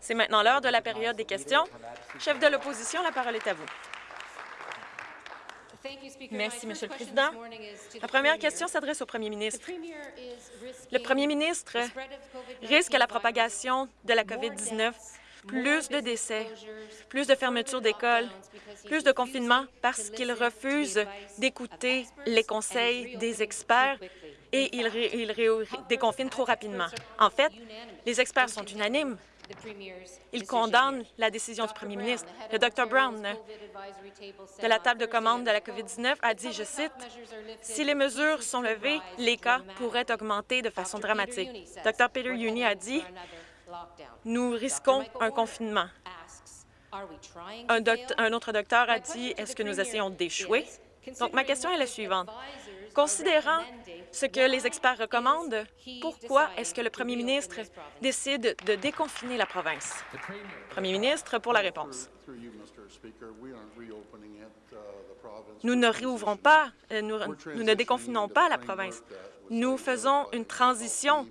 C'est maintenant l'heure de la période des questions. Chef de l'opposition, la parole est à vous. Merci, Monsieur le Président. La première question s'adresse au Premier ministre. Le Premier ministre risque la propagation de la COVID-19 plus de décès, plus de fermetures d'écoles, plus de confinement parce qu'il refuse d'écouter les conseils des experts et il, déconfine trop rapidement. En fait, les experts sont unanimes. Ils condamnent la décision du premier ministre. Le Dr Brown de la table de commande de la COVID-19 a dit, je cite, « Si les mesures sont levées, les cas pourraient augmenter de façon dramatique. » Dr Peter Uni a dit, nous risquons un confinement. Un, autre docteur a dit, est-ce que nous essayons d'échouer? Donc, ma question est la suivante. Considérant ce que les experts recommandent, pourquoi est-ce que le premier ministre décide de déconfiner la province? Premier ministre, pour la réponse. Nous ne réouvrons pas, euh, nous ne déconfinons pas la province. Nous faisons une transition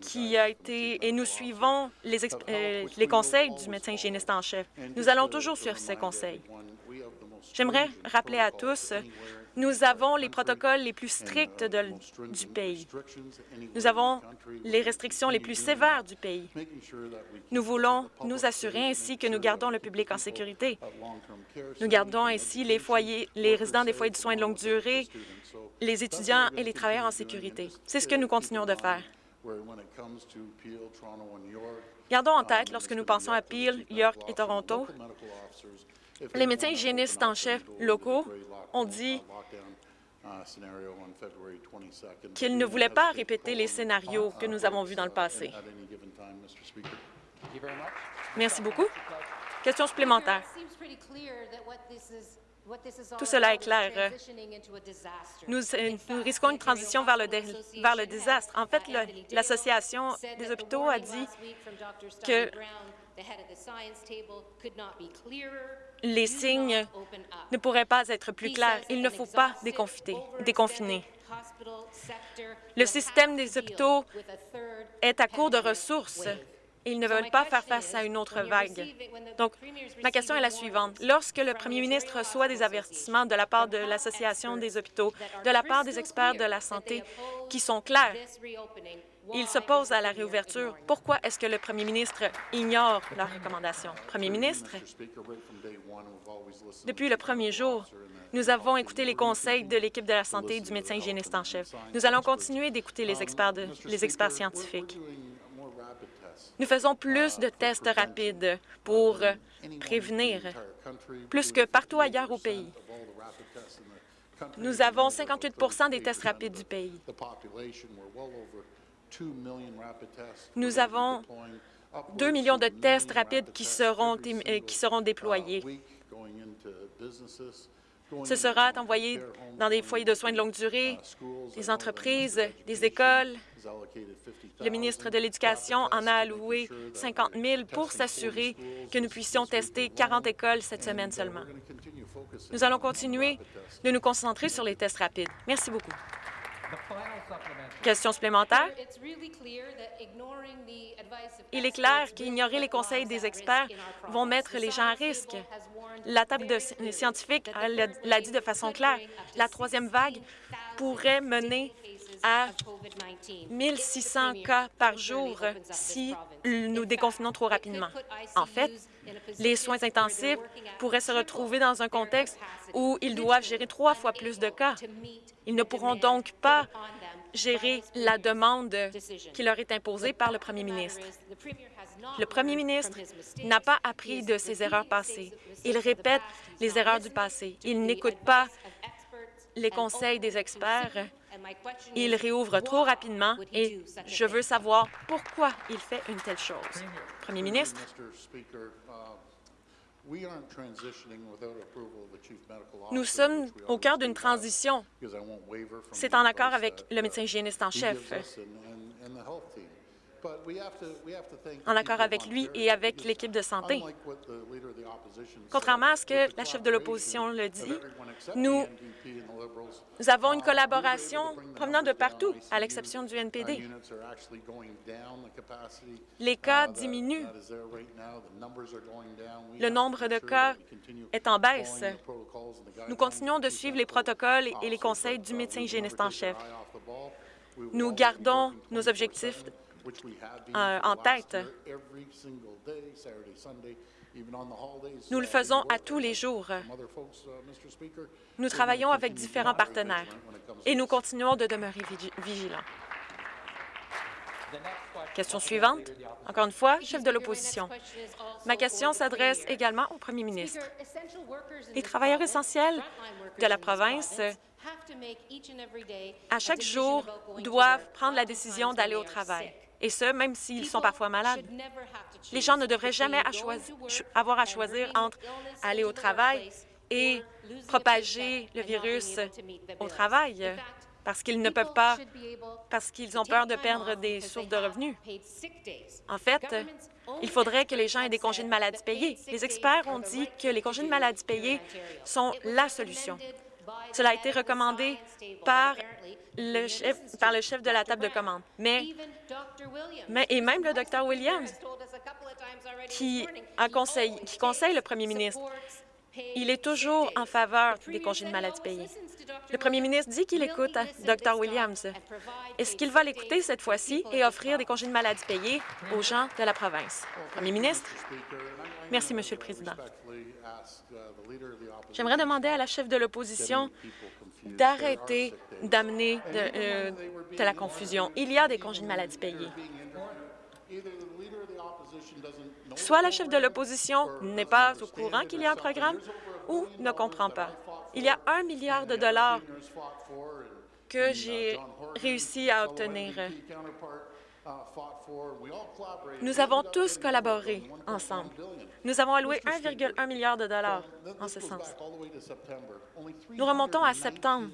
qui a été, et nous suivons les, euh, les conseils du médecin hygiéniste en chef. Nous allons toujours suivre ces conseils. J'aimerais rappeler à tous, nous avons les protocoles les plus stricts du pays. Nous avons les restrictions les plus sévères du pays. Nous voulons nous assurer ainsi que nous gardons le public en sécurité. Nous gardons ainsi les, foyers, les résidents des foyers de soins de longue durée, les étudiants et les travailleurs en sécurité. C'est ce que nous continuons de faire. Gardons en tête, lorsque nous pensons à Peel, York et Toronto, les médecins hygiénistes en chef locaux ont dit qu'ils ne voulaient pas répéter les scénarios que nous avons vus dans le passé. Merci beaucoup. Question supplémentaire. Tout cela est clair. Nous, nous risquons une transition vers le, vers le désastre. En fait, l'Association des hôpitaux a dit que les signes ne pourraient pas être plus clairs. Il ne faut pas déconfiner. Le système des hôpitaux est à court de ressources ils ne veulent pas faire face à une autre vague. Donc, ma question est la suivante. Lorsque le premier ministre reçoit des avertissements de la part de l'Association des hôpitaux, de la part des experts de la santé qui sont clairs, il s'oppose à la réouverture. Pourquoi est-ce que le premier ministre ignore leurs recommandations? Premier ministre, depuis le premier jour, nous avons écouté les conseils de l'équipe de la santé du médecin hygiéniste en chef. Nous allons continuer d'écouter les experts scientifiques. Nous faisons plus de tests rapides pour prévenir, plus que partout ailleurs au pays. Nous avons 58% des tests rapides du pays. Nous avons 2 millions de tests rapides qui seront, euh, qui seront déployés. Ce sera envoyé dans des foyers de soins de longue durée, des entreprises, des écoles. Le ministre de l'Éducation en a alloué 50 000 pour s'assurer que nous puissions tester 40 écoles cette semaine seulement. Nous allons continuer de nous concentrer sur les tests rapides. Merci beaucoup. Question supplémentaire? Il est clair qu'ignorer les conseils des experts vont mettre les gens à risque. La table de scientifiques l'a dit de façon claire. La troisième vague pourrait mener à 1600 cas par jour si nous déconfinons trop rapidement. En fait, les soins intensifs pourraient se retrouver dans un contexte où ils doivent gérer trois fois plus de cas. Ils ne pourront donc pas gérer la demande qui leur est imposée par le premier ministre. Le premier ministre n'a pas appris de ses erreurs passées. Il répète les erreurs du passé. Il n'écoute pas les conseils des experts. Il réouvre trop rapidement et je veux savoir pourquoi il fait une telle chose. Premier ministre, nous sommes au cœur d'une transition. C'est en accord avec le médecin hygiéniste en chef. En accord avec lui et avec l'équipe de santé. Contrairement à ce que la chef de l'opposition le dit, nous, nous avons une collaboration provenant de partout, à l'exception du NPD. Les cas diminuent. Le nombre de cas est en baisse. Nous continuons de suivre les protocoles et les conseils du médecin hygiéniste en chef. Nous gardons nos objectifs en tête. Nous le faisons à tous les jours. Nous travaillons avec différents partenaires et nous continuons de demeurer vigilants. Question suivante. Encore une fois, chef de l'opposition. Ma question s'adresse également au premier ministre. Les travailleurs essentiels de la province à chaque jour, doivent prendre la décision d'aller au travail, et ce, même s'ils sont parfois malades. Les gens ne devraient jamais avoir à choisir entre aller au travail et propager le virus au travail parce qu'ils ne peuvent pas, parce qu'ils ont peur de perdre des sources de revenus. En fait, il faudrait que les gens aient des congés de maladie payés. Les experts ont dit que les congés de maladie payés sont la solution. Cela a été recommandé par le chef, par le chef de la table de commande. Mais, mais et même le Dr Williams, qui, a conseil, qui conseille le premier ministre, il est toujours en faveur des congés de maladie payés. Le premier ministre dit qu'il écoute Dr Williams. Est-ce qu'il va l'écouter cette fois-ci et offrir des congés de maladie payés aux gens de la province? Premier ministre. Merci, Monsieur le Président. J'aimerais demander à la chef de l'opposition d'arrêter d'amener euh, de, la confusion. Il y a des congés de maladie payés. Soit la chef de l'opposition n'est pas au courant qu'il y a un programme ou ne comprend pas. Il y a un milliard de dollars que j'ai réussi à obtenir. Nous avons tous collaboré ensemble. Nous avons alloué 1,1 milliard de dollars en ce sens. Nous remontons à septembre.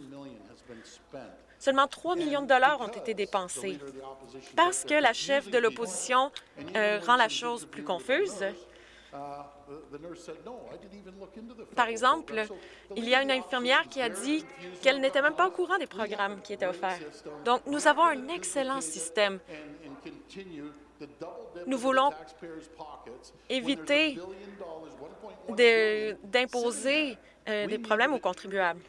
Seulement 3 millions de dollars ont été dépensés. Parce que la chef de l'opposition euh, rend la chose plus confuse, par exemple, il y a une infirmière qui a dit qu'elle n'était même pas au courant des programmes qui étaient offerts. Donc, nous avons un excellent système. Nous voulons éviter d'imposer euh, des problèmes aux contribuables.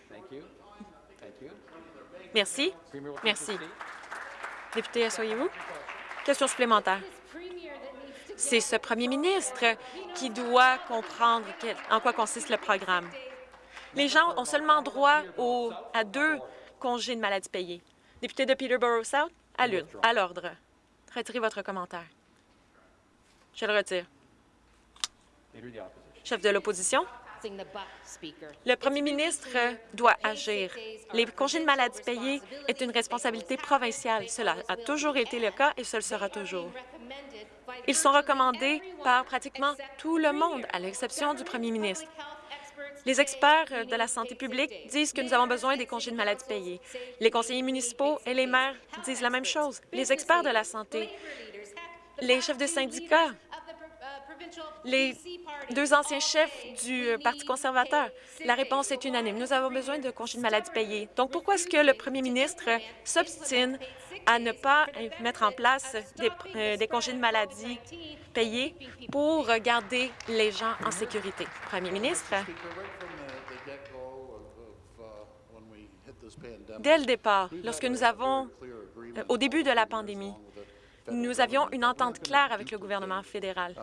Merci. Merci. Député, asseyez-vous. Question supplémentaire. C'est ce premier ministre qui doit comprendre en quoi consiste le programme. Les gens ont seulement droit à deux congés de maladie payés. Député de Peterborough South, à l'ordre. Retirez votre commentaire. Je le retire. Chef de l'opposition. Le premier ministre doit agir. Les congés de maladie payés est une responsabilité provinciale. Cela a toujours été le cas et ce sera toujours. Ils sont recommandés par pratiquement tout le monde, à l'exception du premier ministre. Les experts de la santé publique disent que nous avons besoin des congés de maladie payés. Les conseillers municipaux et les maires disent la même chose. Les experts de la santé, les chefs de syndicats, les deux anciens chefs du Parti conservateur. La réponse est unanime. Nous avons besoin de congés de maladie payés. Donc, pourquoi est-ce que le premier ministre s'obstine à ne pas mettre en place des, euh, des, congés de maladie payés pour garder les gens en sécurité? Premier ministre, dès le départ, lorsque nous avons, euh, au début de la pandémie, nous avions une entente claire avec le gouvernement fédéral.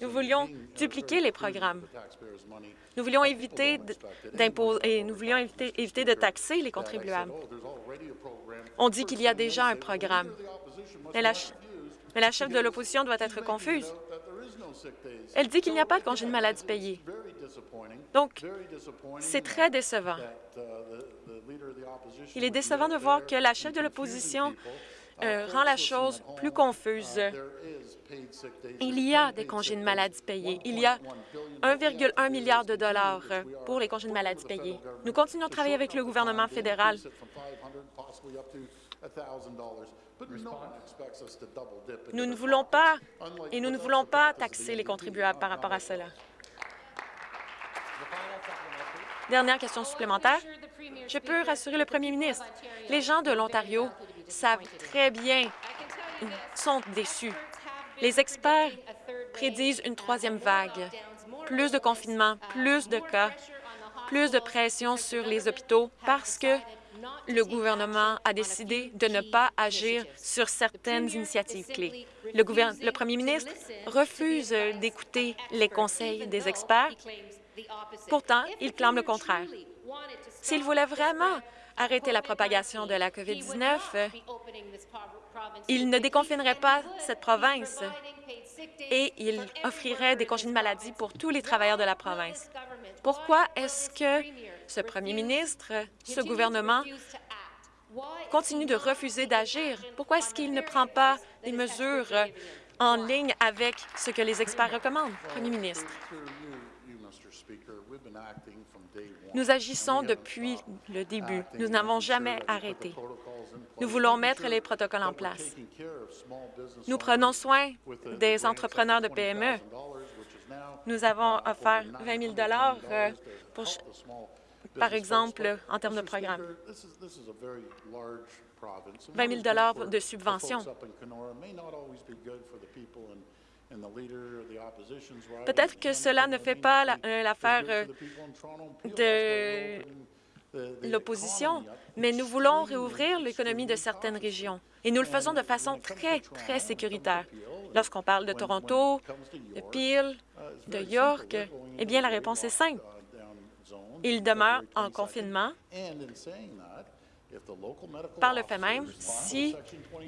Nous voulions dupliquer les programmes. Nous voulions éviter d'imposer nous voulions éviter, de taxer les contribuables. On dit qu'il y a déjà un programme. Mais la, mais la chef de l'opposition doit être confuse. Elle dit qu'il n'y a pas de congé de maladie payé. Donc, c'est très décevant. Il est décevant de voir que la chef de l'opposition euh, rend la chose plus confuse. Il y a des congés de maladie payés. Il y a 1,1 milliard de dollars pour les congés de maladie payés. Nous continuons de travailler avec le gouvernement fédéral Nous ne voulons pas et nous ne voulons pas taxer les contribuables par rapport à cela. Dernière question supplémentaire. Je peux rassurer le premier ministre. Les gens de l'Ontario savent très bien, sont déçus. Les experts prédisent une troisième vague, plus de confinement, plus de cas, plus de pression sur les hôpitaux parce que le gouvernement a décidé de ne pas agir sur certaines initiatives clés. Le, le premier ministre refuse d'écouter les conseils des experts. Pourtant, il clame le contraire. S'il voulait vraiment arrêter la propagation de la COVID-19, il ne déconfinerait pas cette province et il offrirait des congés de maladie pour tous les travailleurs de la province. Pourquoi est-ce que ce premier ministre, ce gouvernement, continue de refuser d'agir? Pourquoi est-ce qu'il ne prend pas des mesures en ligne avec ce que les experts recommandent? Premier ministre. Nous agissons depuis le début. Nous n'avons jamais arrêté. Nous voulons mettre les protocoles en place. Nous prenons soin des entrepreneurs de PME. Nous avons offert 20 000 euh, pour, par exemple, en termes de programme. 20 000 de subventions. Peut-être que cela ne fait pas euh, l'affaire euh, de l'opposition, mais nous voulons réouvrir l'économie de certaines régions. Et nous le faisons de façon très, très sécuritaire. Lorsqu'on parle de Toronto, de Peel, de York, eh bien, la réponse est simple. Ils demeurent en confinement. Par le fait même, si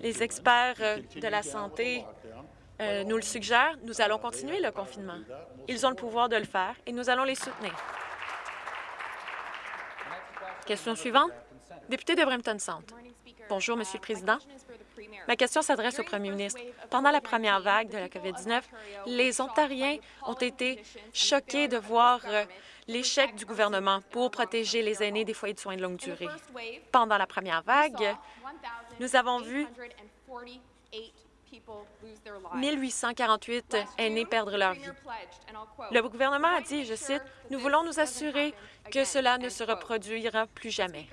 les experts de la santé euh, nous le suggèrent, nous allons continuer le confinement. Ils ont le pouvoir de le faire et nous allons les soutenir. Question suivante. Député de Brampton Centre. Bonjour, Monsieur le Président. Ma question s'adresse au premier ministre. Pendant la première vague de la COVID-19, les Ontariens ont été choqués de voir euh, l'échec du gouvernement pour protéger les aînés des foyers de soins de longue durée. Pendant la première vague, nous avons vu 1848 aînés perdre leur vie. Le gouvernement a dit, je cite, « Nous voulons nous assurer que cela ne se reproduira plus jamais. »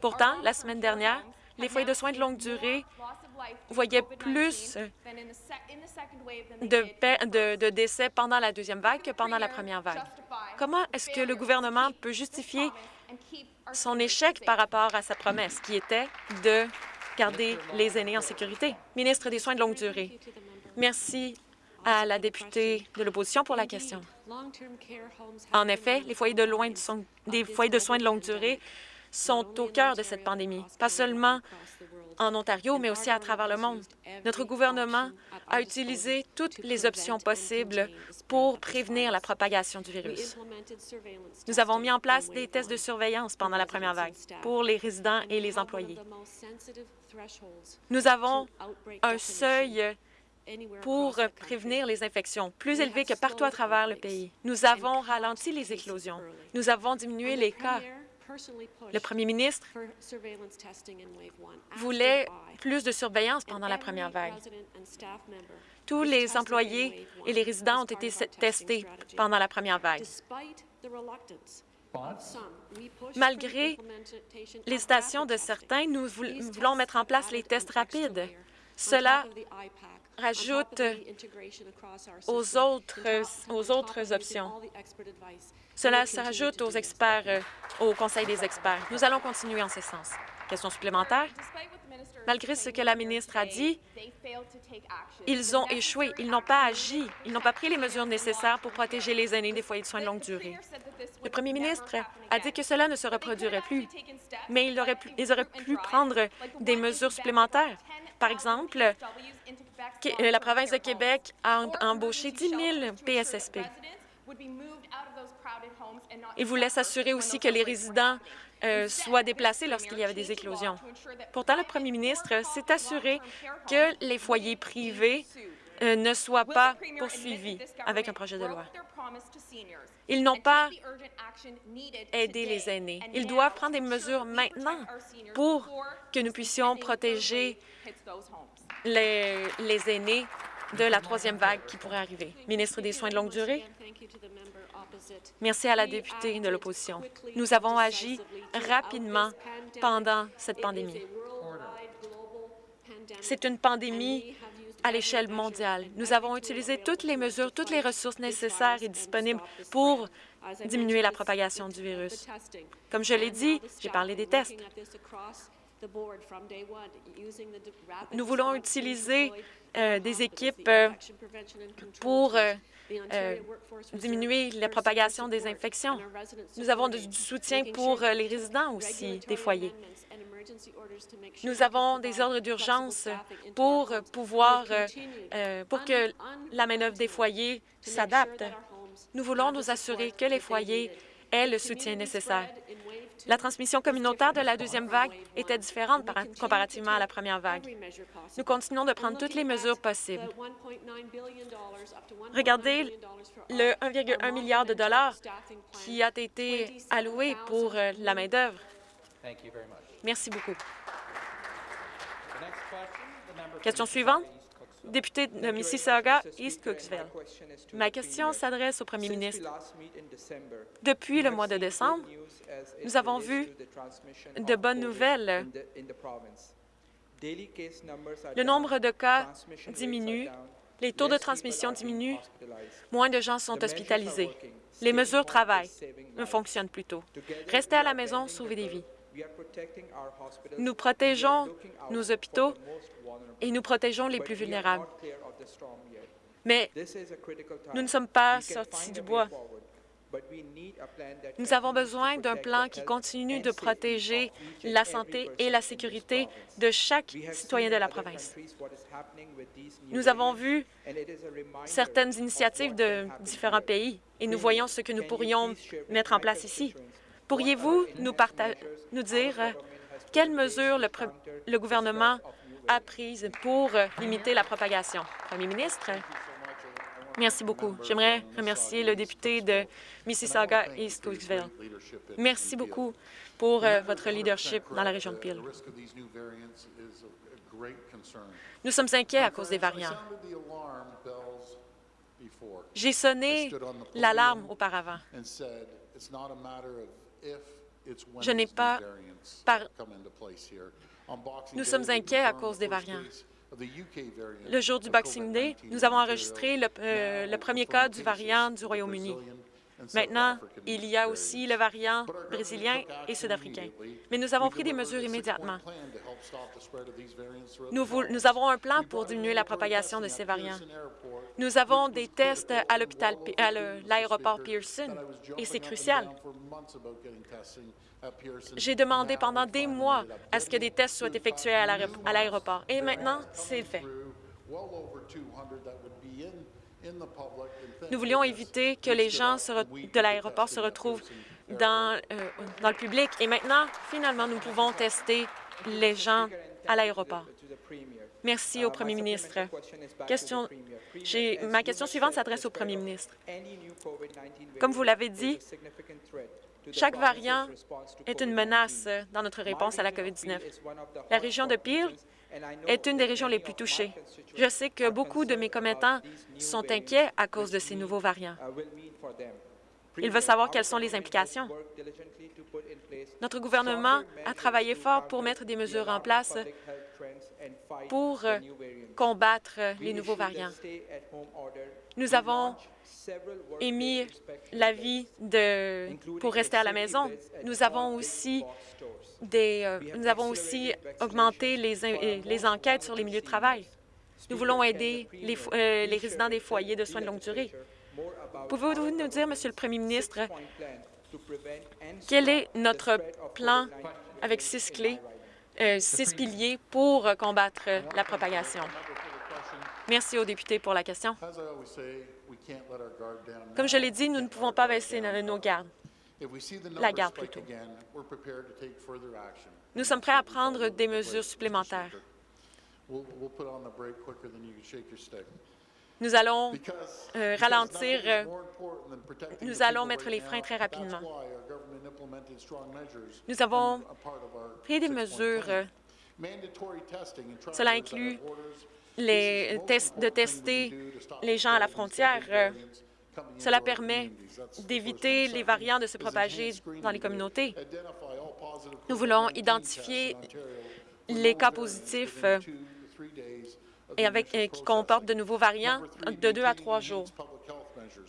Pourtant, la semaine dernière, les foyers de soins de longue durée voyaient plus de, de, décès pendant la deuxième vague que pendant la première vague. Comment est-ce que le gouvernement peut justifier son échec par rapport à sa promesse, qui était de garder les aînés en sécurité. Ministre des Soins de longue durée. Merci à la députée de l'opposition pour la question. En effet, les foyers de, loin des foyers de soins de longue durée sont au cœur de cette pandémie, pas seulement en Ontario, mais aussi à travers le monde. Notre gouvernement a utilisé toutes les options possibles pour prévenir la propagation du virus. Nous avons mis en place des tests de surveillance pendant la première vague pour les résidents et les employés. Nous avons un seuil pour prévenir les infections, plus élevé que partout à travers le pays. Nous avons ralenti les éclosions. Nous avons diminué les cas. Le premier ministre voulait plus de surveillance pendant la première vague. Tous les employés et les résidents ont été testés pendant la première vague. Malgré l'hésitation de certains, nous voulons mettre en place les tests rapides. Cela rajoute aux autres, aux autres options. Cela s'ajoute aux experts, euh, au Conseil des experts. Nous allons continuer en ce sens. Question supplémentaire? Malgré ce que la ministre a dit, ils ont échoué. Ils n'ont pas agi. Ils n'ont pas pris les mesures nécessaires pour protéger les aînés des foyers de soins de longue durée. Le premier ministre a dit que cela ne se reproduirait plus, mais ils auraient pu, ils auraient pu prendre des mesures supplémentaires. Par exemple, la province de Québec a embauché 10 000 PSSP. Il voulait s'assurer aussi que les résidents euh, soient déplacés lorsqu'il y avait des éclosions. Pourtant, le premier ministre s'est assuré que les foyers privés euh, ne soient pas poursuivis avec un projet de loi. Ils n'ont pas aidé les aînés. Ils doivent prendre des mesures maintenant pour que nous puissions protéger les, les aînés de la troisième vague qui pourrait arriver. Ministre des Soins de longue durée, merci à la députée de l'opposition. Nous avons agi rapidement pendant cette pandémie. C'est une pandémie à l'échelle mondiale. Nous avons utilisé toutes les mesures, toutes les ressources nécessaires et disponibles pour diminuer la propagation du virus. Comme je l'ai dit, j'ai parlé des tests. Nous voulons utiliser euh, des équipes euh, pour euh, diminuer la propagation des infections. Nous avons du soutien pour les résidents aussi des foyers. Nous avons des ordres d'urgence pour pouvoir, pour que la main-d'œuvre des foyers s'adapte. Nous voulons nous assurer que les foyers aient le soutien nécessaire. La transmission communautaire de la deuxième vague était différente comparativement à la première vague. Nous continuons de prendre toutes les mesures possibles. Regardez le 1,1 milliard de dollars qui a été alloué pour euh, la main-d'œuvre. Merci beaucoup. Question suivante. Député de Mississauga, East Cooksville. Ma question s'adresse au premier ministre. Depuis le mois de décembre, nous avons vu de bonnes nouvelles. Le nombre de cas diminue, les taux de transmission diminuent, moins de gens sont hospitalisés. Les mesures travaillent, ne fonctionnent plutôt. Restez à la maison, sauvez des vies. Nous protégeons nos hôpitaux et nous protégeons les plus vulnérables. Mais nous ne sommes pas sortis du bois. Nous avons besoin d'un plan qui continue de protéger la santé et la sécurité de chaque citoyen de la province. Nous avons vu certaines initiatives de différents pays et nous voyons ce que nous pourrions mettre en place ici. Pourriez-vous nous, nous, dire quelles mesures le, le gouvernement a prises pour limiter la propagation? Premier ministre. Merci beaucoup. J'aimerais remercier le député de Mississauga East Cooksville. Merci beaucoup pour euh, votre leadership dans la région de Peel. Nous sommes inquiets à cause des variants. J'ai sonné l'alarme auparavant. Je n'ai pas... Par... Nous sommes inquiets à cause des variants. Le jour du Boxing Day, nous avons enregistré le, euh, premier cas du variant du Royaume-Uni. Maintenant, il y a aussi le variant brésilien et sud-africain. Mais nous avons pris des mesures immédiatement. Nous, nous avons un plan pour diminuer la propagation de ces variants. Nous avons des tests à l'hôpital, à l'aéroport Pearson, et c'est crucial. J'ai demandé pendant des mois à ce que des tests soient effectués à l'aéroport. Et maintenant, c'est fait. Nous voulions éviter que les gens de l'aéroport se retrouvent dans, euh, dans le public. Et maintenant, finalement, nous pouvons tester les gens à l'aéroport. Merci au premier ministre. Question, ma question suivante s'adresse au premier ministre. Comme vous l'avez dit, chaque variant est une menace dans notre réponse à la COVID-19. La région de Peel est une des régions les plus touchées. Je sais que beaucoup de mes commettants sont inquiets à cause de ces nouveaux variants. Ils veulent savoir quelles sont les implications. Notre gouvernement a travaillé fort pour mettre des mesures en place pour combattre les nouveaux variants. Nous avons émis l'avis pour rester à la maison. Nous avons aussi des, euh, nous avons aussi augmenté les, euh, les enquêtes sur les milieux de travail. Nous voulons aider les, euh, les résidents des foyers de soins de longue durée. Pouvez-vous nous dire, Monsieur le Premier ministre, quel est notre plan avec six clés, six piliers pour combattre la propagation? Merci aux députés pour la question. Comme je l'ai dit, nous ne pouvons pas baisser nos gardes, la garde plutôt. Nous sommes prêts à prendre des mesures supplémentaires. Nous allons euh, ralentir, euh, nous allons mettre les freins très rapidement. Nous avons pris des mesures. euh, Cela inclut de tester les gens à la frontière. Euh, Cela permet d'éviter les variants de se propager dans les communautés. Nous voulons identifier les cas positifs euh, et avec, euh, qui comportent de nouveaux variants de deux à trois jours.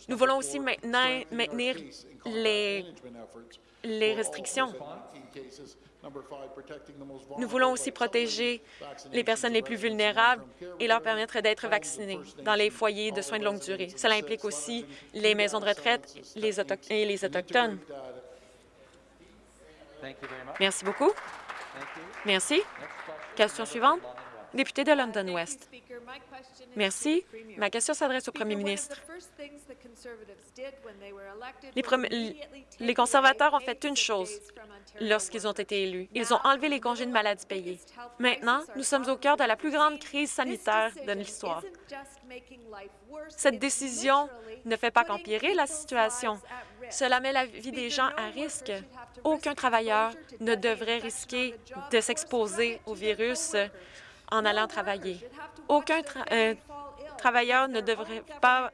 Nous voulons aussi maintenir les restrictions. Nous voulons aussi protéger les personnes les plus vulnérables et leur permettre d'être vaccinées dans les foyers de soins de longue durée. Cela implique aussi les maisons de retraite les et les Autochtones. Merci beaucoup. Merci. Question suivante. Député de London West. Merci. Ma question s'adresse au premier ministre. Les, conservateurs ont fait une chose lorsqu'ils ont été élus. Ils ont enlevé les congés de maladie payés. Maintenant, nous sommes au cœur de la plus grande crise sanitaire de l'histoire. Cette décision ne fait pas qu'empirer la situation. Cela met la vie des gens à risque. Aucun travailleur ne devrait risquer de s'exposer au virus en allant travailler. Aucun euh, travailleur ne devrait pas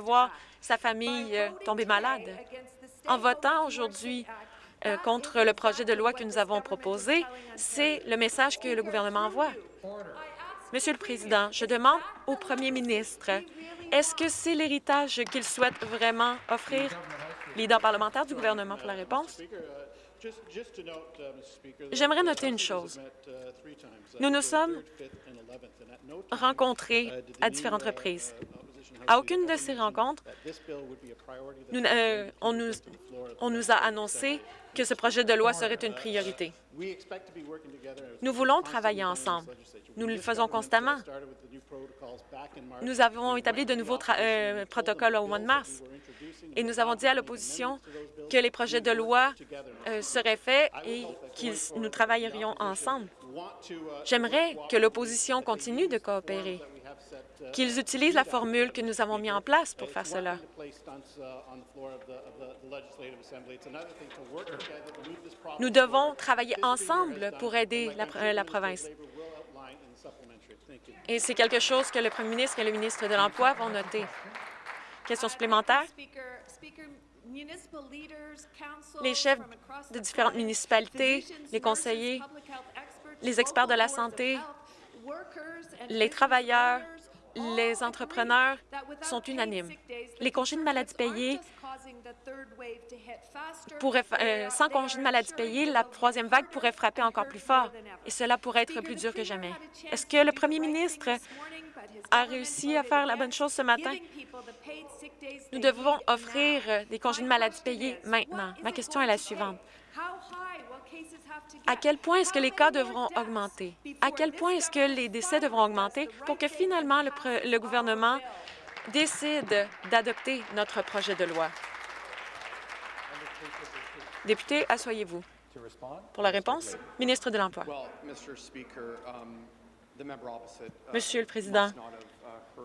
voir sa famille euh, tomber malade. En votant aujourd'hui euh, contre le projet de loi que nous avons proposé, c'est le message que le gouvernement envoie. Monsieur le Président, je demande au premier ministre, est-ce que c'est l'héritage qu'il souhaite vraiment offrir? Leader parlementaire du gouvernement pour la réponse. J'aimerais noter une chose. Nous nous sommes rencontrés à différentes reprises. À aucune de ces rencontres, euh, on, nous, a annoncé que ce projet de loi serait une priorité. Nous voulons travailler ensemble. Nous le faisons constamment. Nous avons établi de nouveaux euh, protocoles au mois de mars et nous avons dit à l'opposition que les projets de loi euh, seraient faits et que nous travaillerions ensemble. J'aimerais que l'opposition continue de coopérer, qu'ils utilisent la formule que nous avons mise en place pour faire cela. Nous devons travailler ensemble pour aider la, la province. Et c'est quelque chose que le premier ministre et le ministre de l'Emploi vont noter. Question supplémentaire? Les chefs de différentes municipalités, les conseillers, les experts de la santé, Les travailleurs, les entrepreneurs sont unanimes. Les congés de maladie payés pourraient, euh, sans congés de maladie payés, la troisième vague pourrait frapper encore plus fort et cela pourrait être plus dur que jamais. Est-ce que le premier ministre a réussi à faire la bonne chose ce matin? Nous devons offrir des congés de maladie payés maintenant. Ma question est la suivante. À quel point est-ce que les cas devront augmenter? À quel point est-ce que les décès devront augmenter pour que finalement le, gouvernement décide d'adopter notre projet de loi? Député, asseyez-vous. Pour la réponse, ministre de l'Emploi. Monsieur le Président,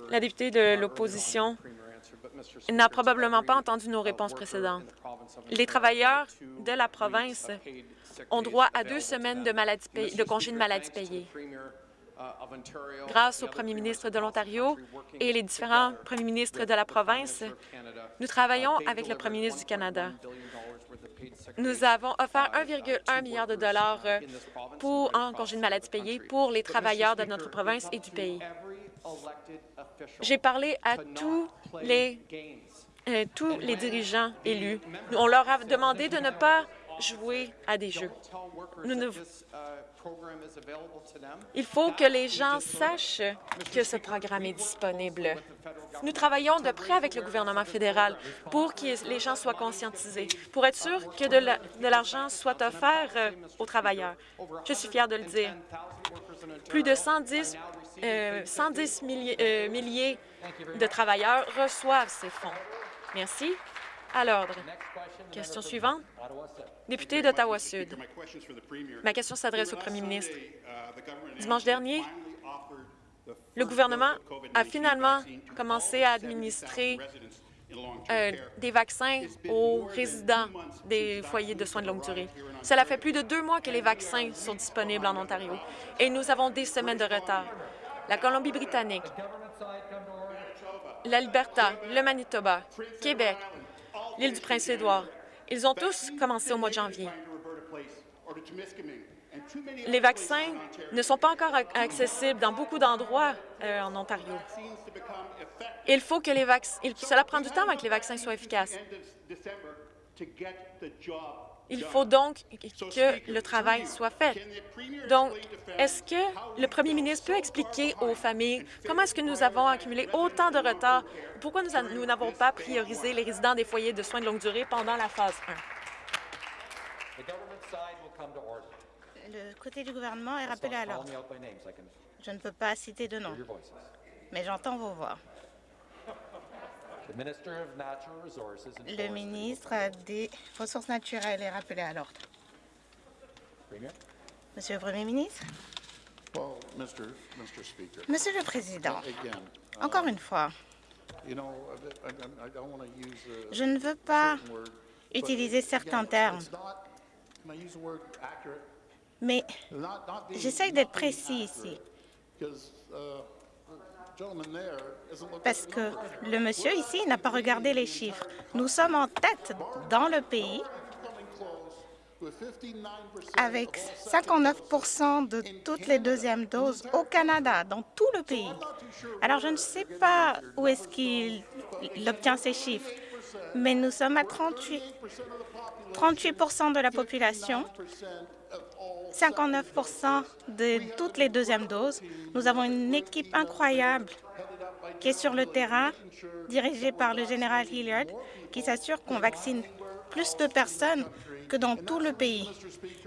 La députée de l'opposition n'a probablement pas entendu nos réponses précédentes. Les travailleurs de la province ont droit à deux semaines de, maladie pay- de congés de maladie payés. Grâce au premier ministre de l'Ontario et les différents premiers ministres de la province, nous travaillons avec le premier ministre du Canada. Nous avons offert 1,1 milliard de dollars euh, pour, en congés de maladie payés pour les travailleurs de notre province et du pays. J'ai parlé à tous les, euh, tous les dirigeants élus. On leur a demandé de ne pas jouer à des jeux. Nous ne- Il faut que les gens sachent que ce programme est disponible. Nous travaillons de près avec le gouvernement fédéral pour que les gens soient conscientisés, pour être sûr que de la- de l'argent soit offert euh, aux travailleurs. Je suis fière de le dire. Plus de 110, euh, 110 milliers, euh, milliers de travailleurs reçoivent ces fonds. Merci. À l'ordre. Question suivante. Député d'Ottawa-Sud. Ma question s'adresse au premier ministre. Dimanche dernier, le gouvernement a finalement commencé à administrer euh, des vaccins aux résidents des foyers de soins de longue durée. Cela fait plus de deux mois que les vaccins sont disponibles en Ontario et nous avons des semaines de retard. La Colombie-Britannique, l'Alberta, le Manitoba, Québec, l'île du Prince-Édouard, ils ont tous commencé au mois de janvier. Les vaccins ne sont pas encore accessibles dans beaucoup d'endroits euh, en Ontario. Il faut que les vaccins... Cela prend du temps avant que les vaccins soient efficaces. Il faut donc que le travail soit fait. Donc, est-ce que le premier ministre peut expliquer aux familles comment est-ce que nous avons accumulé autant de retard? Pourquoi nous n'avons pas priorisé les résidents des foyers de soins de longue durée pendant la phase 1? Le côté du gouvernement est rappelé à l'ordre. Je ne peux pas citer de nom, mais j'entends vos voix. Le ministre des Ressources naturelles est rappelé à l'ordre. Monsieur le Premier ministre, Monsieur le Président, encore une fois, je ne veux pas utiliser certains termes, mais j'essaie d'être précis ici parce que le monsieur ici n'a pas regardé les chiffres. Nous sommes en tête dans le pays avec 59% de toutes les deuxièmes doses au Canada, dans tout le pays. Alors, je ne sais pas où est-ce qu'il obtient ces chiffres, mais nous sommes à 38, 38% de la population 59% de toutes les deuxièmes doses. Nous avons une équipe incroyable qui est sur le terrain, dirigée par le général Hilliard, qui s'assure qu'on vaccine plus de personnes que dans tout le pays.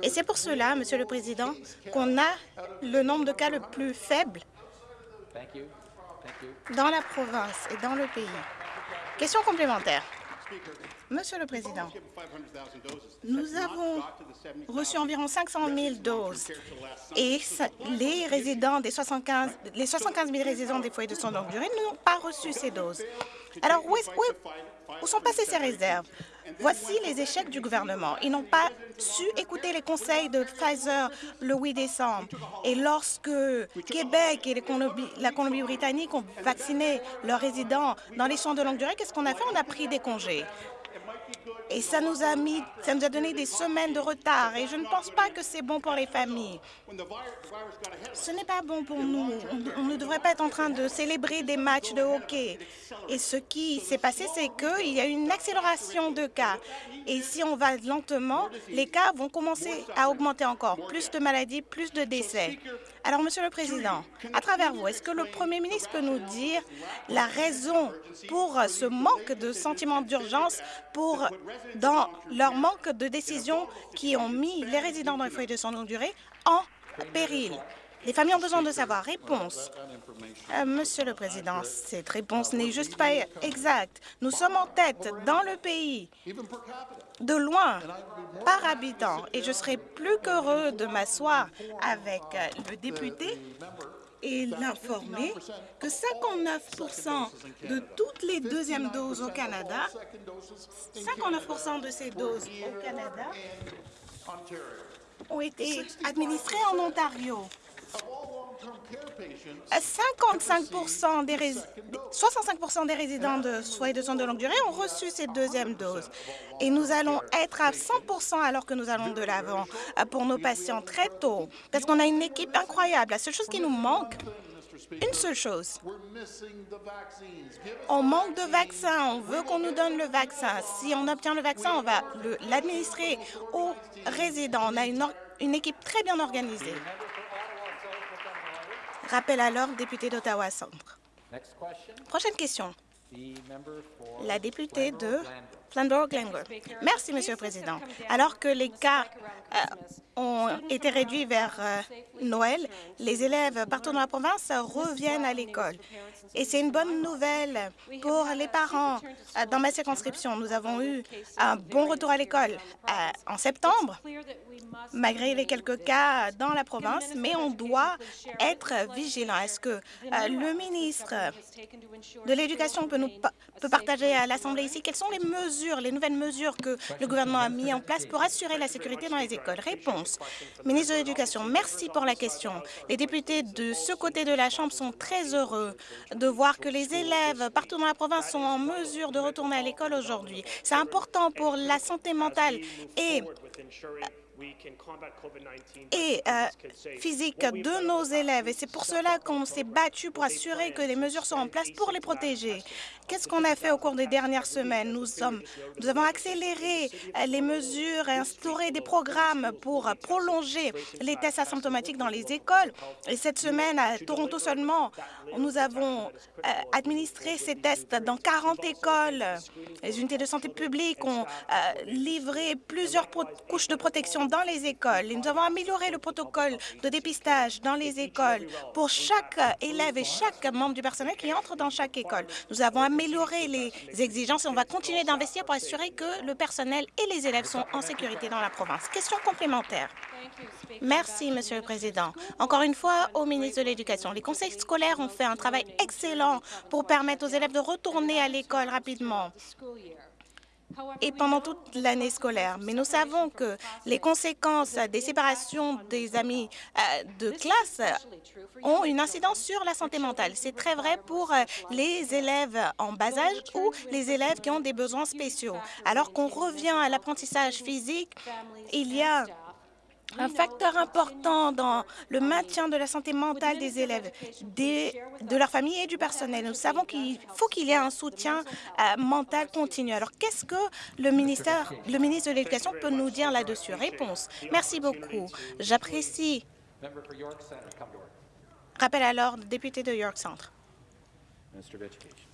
Et c'est pour cela, Monsieur le Président, qu'on a le nombre de cas le plus faible dans la province et dans le pays. Question complémentaire. Monsieur le Président, nous avons reçu environ 500 000 doses et les résidents des 75, les 75 000 résidents des foyers de soins longue durée n'ont pas reçu ces doses. Alors, où, où sont passées ces réserves? Voici les échecs du gouvernement. Ils n'ont pas su écouter les conseils de Pfizer le 8 décembre. Et lorsque Québec et la Colombie-Britannique ont vacciné leurs résidents dans les soins de longue durée, qu'est-ce qu'on a fait? On a pris des congés. Et ça nous a mis, ça nous a donné des semaines de retard. Et je ne pense pas que c'est bon pour les familles. Ce n'est pas bon pour nous. On, ne devrait pas être en train de célébrer des matchs de hockey. Et ce qui s'est passé, c'est qu'il y a une accélération de cas. Et si on va lentement, les cas vont commencer à augmenter encore. Plus de maladies, plus de décès. Alors, Monsieur le Président, à travers vous, est-ce que le Premier ministre peut nous dire la raison pour ce manque de sentiment d'urgence dans leur manque de décision qui ont mis les résidents dans les foyers de soins longue durée en péril? Les familles ont besoin de savoir. Réponse. Euh, Monsieur le Président, cette réponse n'est juste pas exacte. Nous sommes en tête dans le pays, de loin, par habitant, et je serais plus qu'heureux de m'asseoir avec le député et l'informer que 59% de toutes les deuxièmes doses au Canada, 59 de ces doses au Canada ont été administrées en Ontario. 55 des 65 des résidents de foyers de soins de longue durée ont reçu cette deuxième dose. Et nous allons être à 100 alors que nous allons de l'avant pour nos patients très tôt, parce qu'on a une équipe incroyable. La seule chose qui nous manque, une seule chose. On manque de vaccins. On veut qu'on nous donne le vaccin. Si on obtient le vaccin, on va l'administrer aux résidents. On a une équipe très bien organisée. Rappel à l'ordre, député d'Ottawa Centre. Prochaine question. La députée de Flamborough-Glenwood. Merci, Monsieur le Président. Alors que les cas euh, ont été réduits vers euh, Noël, les élèves partout dans la province reviennent à l'école. Et c'est une bonne nouvelle pour les parents. Euh, dans ma circonscription, nous avons eu un bon retour à l'école en septembre, malgré les quelques cas dans la province, mais on doit être vigilant. Est-ce que le ministre de l'Éducation peut, nous, peut partager à l'Assemblée ici quelles sont les mesures, les nouvelles mesures que le gouvernement a mises en place pour assurer la sécurité dans les écoles? Réponse. Ministre de l'Éducation, merci pour la question. Les députés de ce côté de la Chambre sont très heureux de voir que les élèves partout dans la province sont en mesure de retourner à l'école aujourd'hui. C'est important pour la santé mentale et et euh, physique de nos élèves. Et c'est pour cela qu'on s'est battu pour assurer que les mesures sont en place pour les protéger. Qu'est-ce qu'on a fait au cours des dernières semaines? Nous, sommes, nous avons accéléré euh, les mesures et instauré des programmes pour prolonger les tests asymptomatiques dans les écoles. Et cette semaine, à Toronto seulement, nous avons euh, administré ces tests dans 40 écoles. Les unités de santé publique ont livré plusieurs couches de protection dans les écoles. nous avons amélioré le protocole de dépistage dans les écoles pour chaque élève et chaque membre du personnel qui entre dans chaque école. Nous avons amélioré les exigences et on va continuer d'investir pour assurer que le personnel et les élèves sont en sécurité dans la province. Question complémentaire. Merci, Monsieur le Président. Encore une fois, au ministre de l'Éducation, les conseils scolaires ont fait un travail excellent pour permettre aux élèves de retourner à l'école rapidement et pendant toute l'année scolaire. Mais nous savons que les conséquences des séparations des amis euh, de classe ont une incidence sur la santé mentale. C'est très vrai pour euh, les élèves en bas âge ou les élèves qui ont des besoins spéciaux. Alors qu'on revient à l'apprentissage physique, il y a un facteur important dans le maintien de la santé mentale des élèves, de leur famille et du personnel. Nous savons qu'il faut qu'il y ait un soutien euh, mental continu. Alors, qu'est-ce que le, ministère, le ministre de l'Éducation peut nous dire là-dessus? Réponse. Merci beaucoup. J'apprécie. Rappel alors, député de York Centre.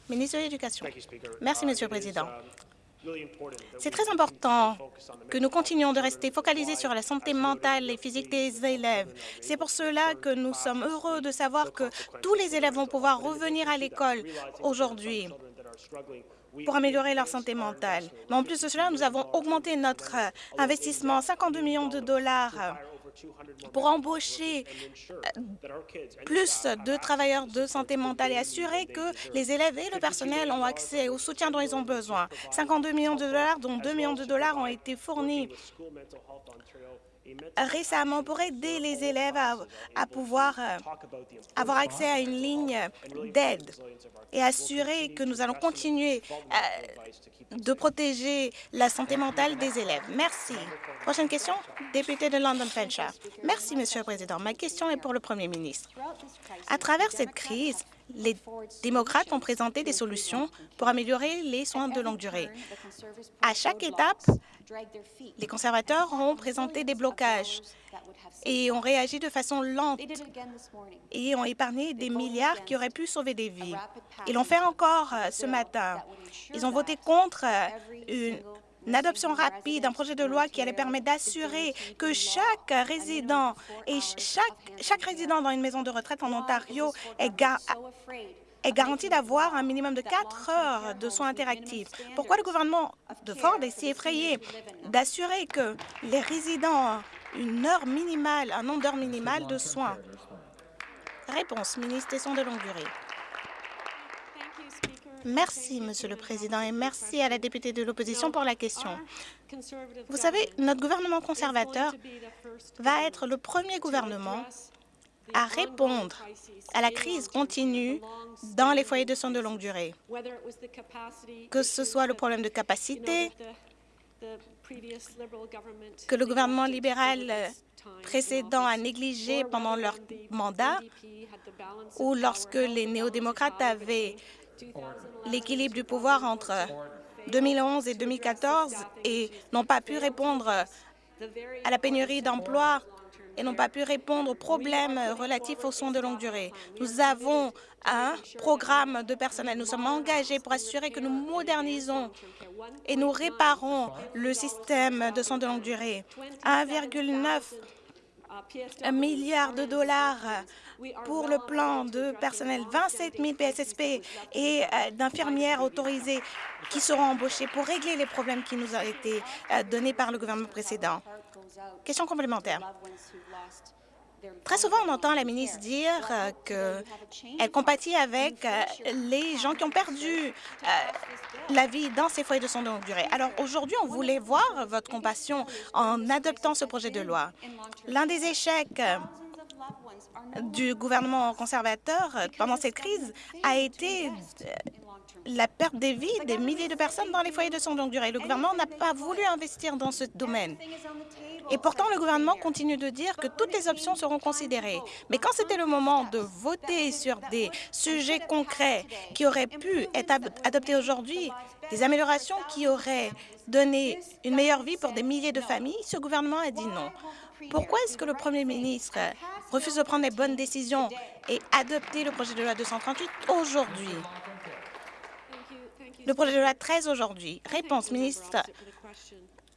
Ministre de l'Éducation. Merci, Monsieur le Président. C'est très important que nous continuions de rester focalisés sur la santé mentale et physique des élèves. C'est pour cela que nous sommes heureux de savoir que tous les élèves vont pouvoir revenir à l'école aujourd'hui pour améliorer leur santé mentale. Mais en plus de cela, nous avons augmenté notre investissement 52 millions de dollars pour embaucher euh, plus de travailleurs de santé mentale et assurer que les élèves et le personnel ont accès au soutien dont ils ont besoin. 52 millions de dollars, dont 2 millions de dollars ont été fournis récemment pour aider les élèves à, pouvoir euh, avoir accès à une ligne d'aide et assurer que nous allons continuer euh, de protéger la santé mentale des élèves. Merci. Prochaine question, député de London Fenshaw. Merci, Monsieur le Président. Ma question est pour le Premier ministre. À travers cette crise, les démocrates ont présenté des solutions pour améliorer les soins de longue durée. À chaque étape, les conservateurs ont présenté des blocages et ont réagi de façon lente et ont épargné des milliards qui auraient pu sauver des vies. Ils l'ont fait encore euh, ce matin. Ils ont voté contre euh, une une adoption rapide d'un projet de loi qui allait permettre d'assurer que chaque résident et chaque, chaque résident dans une maison de retraite en Ontario est, est garanti d'avoir un minimum de quatre heures de soins interactifs. Pourquoi le gouvernement de Ford est si effrayé d'assurer que les résidents ont une heure minimale, un nombre d'heures minimales de soins? Réponse, ministre des Soins de longue durée. Merci, Monsieur le Président, et merci à la députée de l'opposition pour la question. Vous savez, notre gouvernement conservateur va être le premier gouvernement à répondre à la crise continue dans les foyers de soins de longue durée, que ce soit le problème de capacité que le gouvernement libéral précédent a négligé pendant leur mandat ou lorsque les néo-démocrates avaient l'équilibre du pouvoir entre 2011 et 2014 et n'ont pas pu répondre à la pénurie d'emplois et n'ont pas pu répondre aux problèmes relatifs aux soins de longue durée. Nous avons un programme de personnel. Nous sommes engagés pour assurer que nous modernisons et nous réparons le système de soins de longue durée. 1,9 milliard de dollars pour le plan de personnel, 27 000 PSSP et euh, d'infirmières autorisées qui seront embauchées pour régler les problèmes qui nous ont été euh, donnés par le gouvernement précédent. Question complémentaire. Très souvent, on entend la ministre dire euh, qu'elle compatit avec les gens qui ont perdu la vie dans ces foyers de soins de longue durée. Alors aujourd'hui, on voulait voir votre compassion en adoptant ce projet de loi. L'un des échecs du gouvernement conservateur euh, pendant cette crise a été euh, la perte des vies des milliers de personnes dans les foyers de soins de longue durée. Le gouvernement n'a pas voulu investir dans ce domaine. Et pourtant, le gouvernement continue de dire que toutes les options seront considérées. Mais quand c'était le moment de voter sur des sujets concrets qui auraient pu être adoptés aujourd'hui, des améliorations qui auraient donné une meilleure vie pour des milliers de familles, ce gouvernement a dit non. Pourquoi est-ce que le premier ministre refuse de prendre les bonnes décisions et adopter le projet de loi 238 aujourd'hui? Le projet de loi 13 aujourd'hui. Réponse, ministre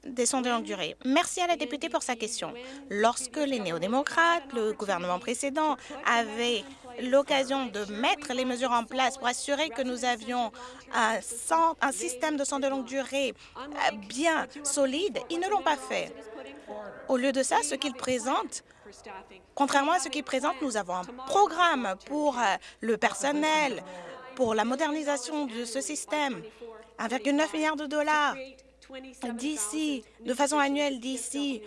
des soins de longue durée. Merci à la députée pour sa question. Lorsque les néo-démocrates, le gouvernement précédent, avaient l'occasion de mettre les mesures en place pour assurer que nous avions un, système de soins de longue durée euh, bien solide, ils ne l'ont pas fait. Au lieu de ça, ce qu'ils présentent Contrairement à ce qu'ils présentent, nous avons un programme pour euh, le personnel, pour la modernisation de ce système, 1,9 milliard de dollars d'ici, de façon annuelle d'ici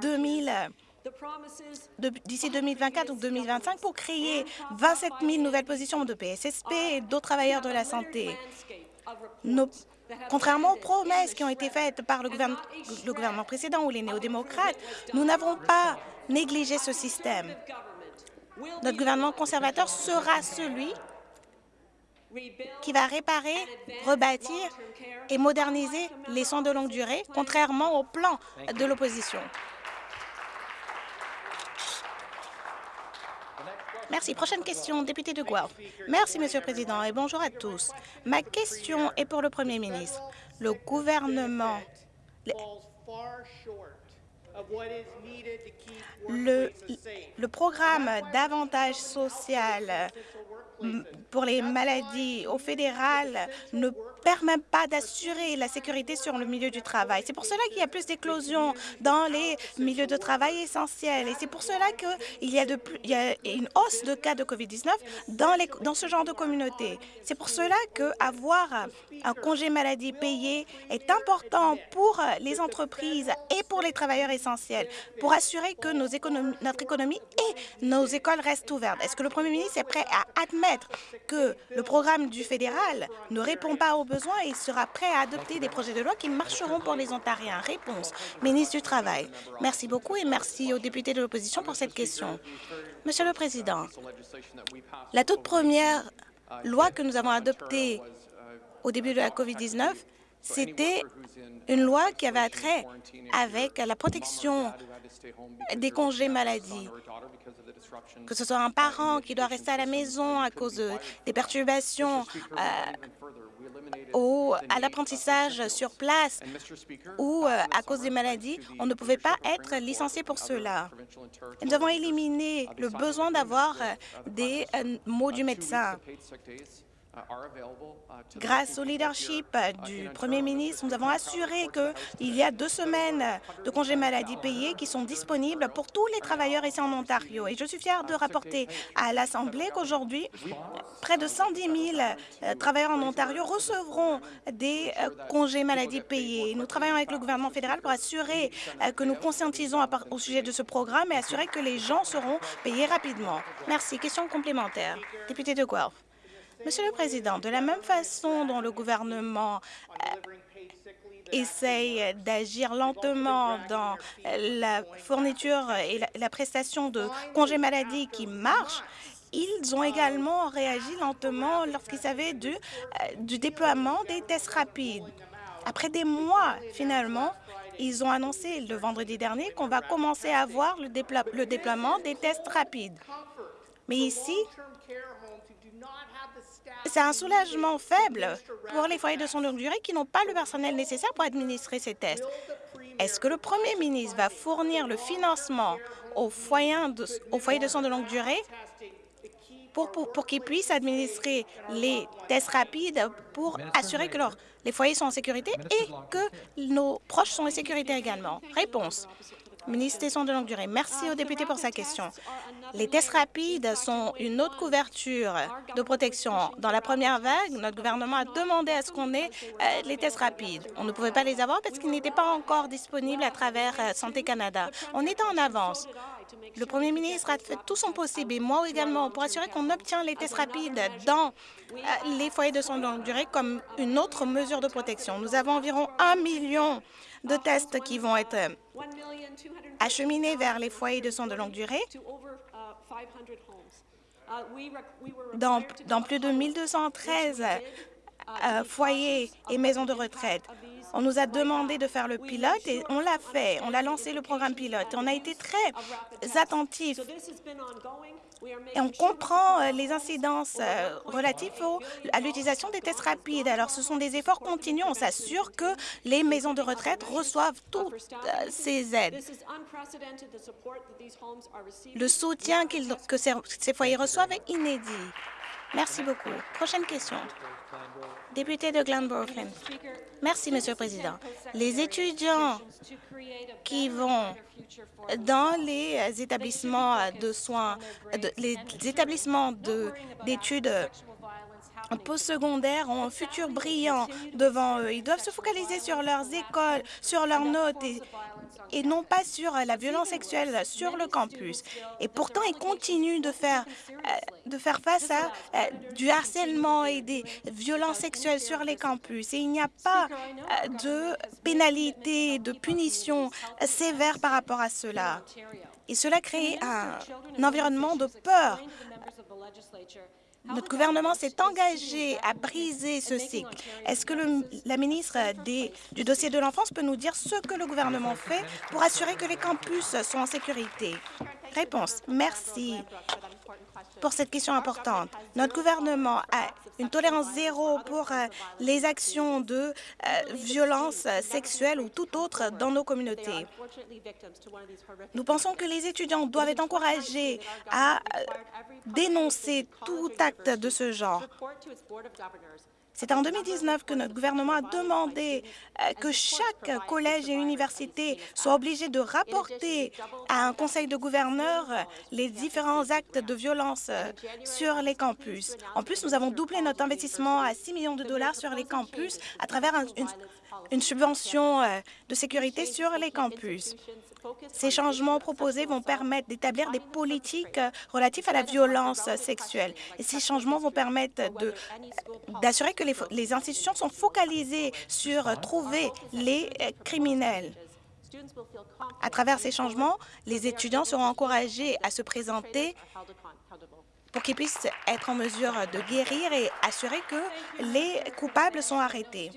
2000 euh, d'ici 2024 ou 2025 pour créer 27 000 nouvelles positions de PSSP et d'autres travailleurs de la santé. Contrairement aux promesses qui ont été faites par le gouvernement, précédent ou les néo-démocrates, nous n'avons pas négligé ce système. Notre gouvernement conservateur sera celui qui va réparer, rebâtir et moderniser les soins de longue durée, contrairement au plan de l'opposition. Merci. Prochaine question, député de Guelph. Merci, Monsieur le Président, et bonjour à tous. Ma question est pour le Premier ministre. Le gouvernement... Le, le programme d'avantage social pour les maladies au fédéral ne permet pas d'assurer la sécurité sur le milieu du travail. C'est pour cela qu'il y a plus d'éclosions dans les milieux de travail essentiels. Et c'est pour cela qu'il y, a y a une hausse de cas de COVID-19 dans, ce genre de communauté. C'est pour cela qu'avoir un congé maladie payé est important pour les entreprises et pour les travailleurs essentiels, pour assurer que notre économie et nos écoles restent ouvertes. Est-ce que le premier ministre est prêt à admettre que le programme du fédéral ne répond pas aux besoins et sera prêt à adopter des projets de loi qui marcheront pour les Ontariens. Réponse, ministre du Travail. Merci beaucoup et merci aux députés de l'opposition pour cette question. Monsieur le Président, la toute première loi que nous avons adoptée au début de la COVID-19, c'était une loi qui avait trait avec la protection des congés maladie que ce soit un parent qui doit rester à la maison à cause des perturbations euh, ou à l'apprentissage sur place ou euh, à cause des maladies, on ne pouvait pas être licencié pour cela. Nous avons éliminé le besoin d'avoir euh, des mots du médecin. Grâce au leadership du Premier ministre, nous avons assuré qu'il y a deux semaines de congés maladie payés qui sont disponibles pour tous les travailleurs ici en Ontario. Et je suis fière de rapporter à l'Assemblée qu'aujourd'hui, près de 110 000 euh, travailleurs en Ontario recevront des euh, congés maladie payés. Nous travaillons avec le gouvernement fédéral pour assurer euh, que nous conscientisons au sujet de ce programme et assurer que les gens seront payés rapidement. Merci. Question complémentaire. Député de Guelph. Monsieur le Président, de la même façon dont le gouvernement euh, essaye d'agir lentement dans la fourniture et la, prestation de congés maladie qui marche, ils ont également réagi lentement lorsqu'ils savaient du, euh, du déploiement des tests rapides. Après des mois, finalement, Ils ont annoncé le vendredi dernier qu'on va commencer à voir le, le déploiement des tests rapides. Mais ici, c'est un soulagement faible pour les foyers de soins de longue durée qui n'ont pas le personnel nécessaire pour administrer ces tests. Est-ce que le premier ministre va fournir le financement aux foyers de, foyers de soins de longue durée pour, pour, qu'ils puissent administrer les tests rapides pour assurer que les foyers sont en sécurité et que nos proches sont en sécurité également? Réponse. Ministre des Soins de longue durée, merci au député pour sa question. Les tests rapides sont une autre couverture de protection. Dans la première vague, notre gouvernement a demandé à ce qu'on ait euh, les tests rapides. On ne pouvait pas les avoir parce qu'ils n'étaient pas encore disponibles à travers euh, Santé Canada. On était en avance. Le premier ministre a fait tout son possible, et moi également, pour assurer qu'on obtient les tests rapides dans euh, les foyers de soins de longue durée comme une autre mesure de protection. Nous avons environ un million de tests qui vont être acheminés vers les foyers de soins de longue durée dans, plus de 1213 euh, foyers et maisons de retraite. On nous a demandé de faire le pilote et on l'a fait. On a lancé le programme pilote. On a été très attentifs on comprend euh, les incidences euh, relatives à l'utilisation des tests rapides. Alors, ce sont des efforts continus. On s'assure que les maisons de retraite reçoivent toutes ces aides. Le soutien que ces foyers reçoivent est inédit. Merci beaucoup. Prochaine question. Député de Glenborough. Merci, Monsieur le Président. Les étudiants qui vont dans les établissements de soins, les établissements d'études postsecondaires ont un futur brillant devant eux. Ils doivent se focaliser sur leurs écoles, sur leurs notes et, non pas sur la violence sexuelle sur le campus. Et pourtant, ils continuent de faire, euh, de faire face à euh, du harcèlement et des violences sexuelles sur les campus. Et il n'y a pas euh, de pénalité, de punition sévère par rapport à cela. Et cela crée un environnement de peur notre gouvernement s'est engagé à briser ce cycle. Est-ce que la ministre du dossier de l'enfance peut nous dire ce que le gouvernement fait pour assurer que les campus sont en sécurité? Réponse. Merci pour cette question importante. Notre gouvernement a une tolérance zéro pour euh, les actions de euh, violence sexuelle ou tout autre dans nos communautés. Nous pensons que les étudiants doivent être encouragés à euh, dénoncer tout acte de ce genre. C'est en 2019 que notre gouvernement a demandé euh, que chaque collège et université soit obligé de rapporter à un conseil de gouverneurs les différents actes de violence euh, sur les campus. En plus, nous avons doublé notre investissement à 6 millions de dollars sur les campus à travers une, une subvention euh, de sécurité sur les campus. Ces changements proposés vont permettre d'établir des politiques euh, relatives à la violence sexuelle. Ces changements vont permettre d'assurer que les, institutions sont focalisées sur euh, trouver les criminels. À travers ces changements, les étudiants seront encouragés à se présenter pour qu'ils puissent être en mesure de guérir et assurer que les coupables sont arrêtés.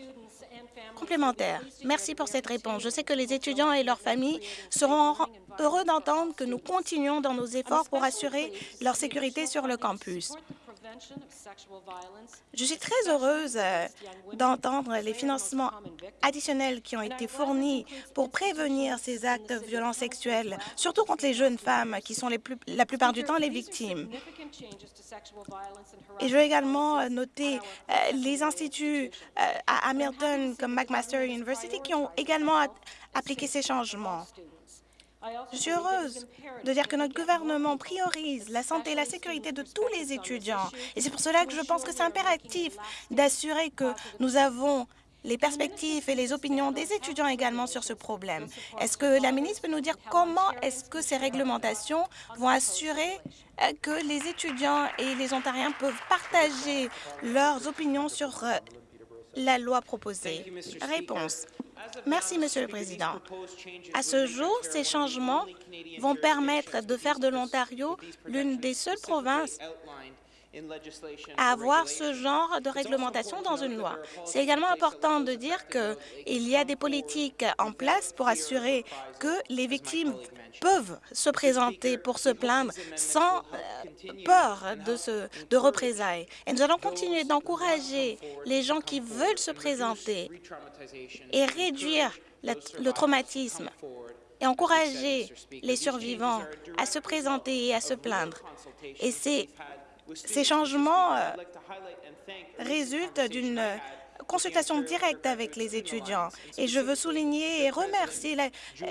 Complémentaire. Merci pour cette réponse. Je sais que les étudiants et leurs familles seront heureux d'entendre que nous continuons dans nos efforts pour assurer leur sécurité sur le campus. Je suis très heureuse euh, d'entendre les financements additionnels qui ont été fournis pour prévenir ces actes de violence sexuelle, surtout contre les jeunes femmes qui sont la plupart du temps les victimes. Et je veux également euh, noter euh, les instituts à Hamilton comme McMaster University qui ont également appliqué ces changements. Je suis heureuse de dire que notre gouvernement priorise la santé et la sécurité de tous les étudiants. Et c'est pour cela que je pense que c'est impératif d'assurer que nous avons les perspectives et les opinions des étudiants également sur ce problème. Est-ce que la ministre peut nous dire comment est-ce que ces réglementations vont assurer euh, que les étudiants et les Ontariens peuvent partager leurs opinions sur euh, la loi proposée? Réponse. Merci, Monsieur le Président. À ce jour, ces changements vont permettre de faire de l'Ontario l'une des seules provinces à avoir ce genre de réglementation dans une loi. C'est également important de dire qu'il y a des politiques en place pour assurer que les victimes peuvent se présenter pour se plaindre sans euh, peur de, ce, de représailles. Et nous allons continuer d'encourager les gens qui veulent se présenter et réduire le traumatisme et encourager les survivants à se présenter et à se plaindre. Et ces, ces changements euh, résultent d'une consultation directe avec les étudiants. Et je veux souligner et remercier la, euh,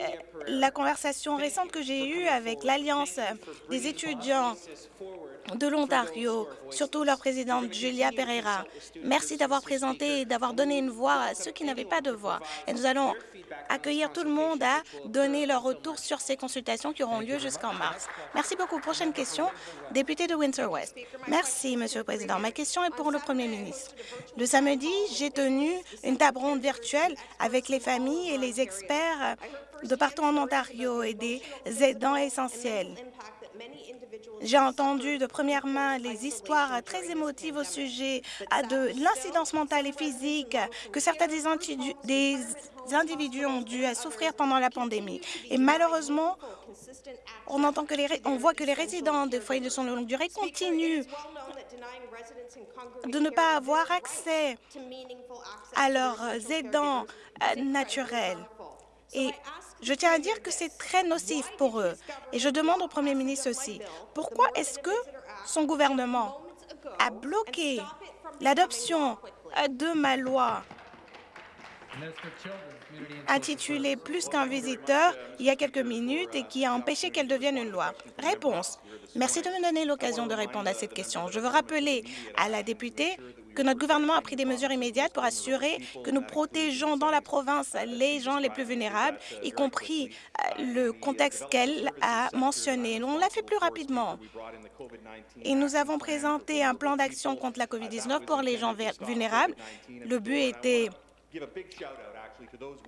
la conversation récente que j'ai eue avec l'Alliance des étudiants de l'Ontario, surtout leur présidente Julia Pereira. Merci d'avoir présenté et d'avoir donné une voix à ceux qui n'avaient pas de voix. Et nous allons accueillir tout le monde à donner leur retour sur ces consultations qui auront lieu jusqu'en mars. Merci beaucoup. Prochaine question, député de Windsor-West. Merci, Monsieur le Président. Ma question est pour le Premier ministre. Le samedi, j'ai tenu une table ronde virtuelle avec les familles et les experts de partout en Ontario et des aidants essentiels. J'ai entendu de première main les histoires très émotives au sujet de l'incidence mentale et physique que certains des, individus ont dû souffrir pendant la pandémie. Et malheureusement, on, entend que les, on voit que les résidents des foyers de soins de longue durée continuent de ne pas avoir accès à leurs aidants euh, naturels. Je tiens à dire que c'est très nocif pour eux. Et je demande au Premier ministre aussi, pourquoi est-ce que son gouvernement a bloqué l'adoption de ma loi intitulée « Plus qu'un visiteur » il y a quelques minutes et qui a empêché qu'elle devienne une loi? Réponse. Merci de me donner l'occasion de répondre à cette question. Je veux rappeler à la députée que notre gouvernement a pris des mesures immédiates pour assurer que nous protégeons dans la province les gens les plus vulnérables, y compris euh, le contexte qu'elle a mentionné. On l'a fait plus rapidement. Et nous avons présenté un plan d'action contre la COVID-19 pour les gens vulnérables. Le but était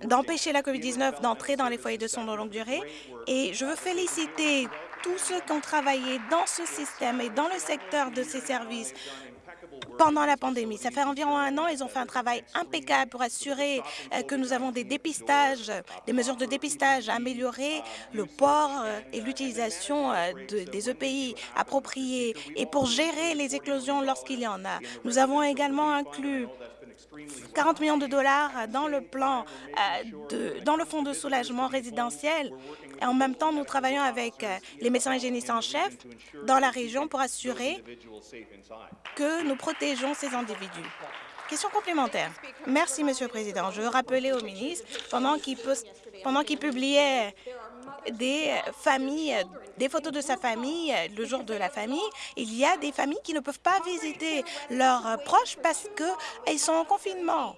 d'empêcher la COVID-19 d'entrer dans les foyers de soins de longue durée. Et je veux féliciter tous ceux qui ont travaillé dans ce système et dans le secteur de ces services pendant la pandémie. Ça fait environ un an, ils ont fait un travail impeccable pour assurer euh, que nous avons des dépistages, des mesures de dépistage, améliorer le port euh, et l'utilisation euh, des EPI appropriés et pour gérer les éclosions lorsqu'il y en a. Nous avons également inclus 40 millions de dollars dans le plan, de, dans le fonds de soulagement résidentiel. Et en même temps, nous travaillons avec les médecins hygiénistes en chef dans la région pour assurer que nous protégeons ces individus. Question complémentaire. Merci, Monsieur le Président. Je veux rappeler au ministre, pendant qu'il pendant qu'il publiait des familles, des photos de sa famille le jour de la famille, il y a des familles qui ne peuvent pas visiter leurs proches parce qu'ils sont en confinement.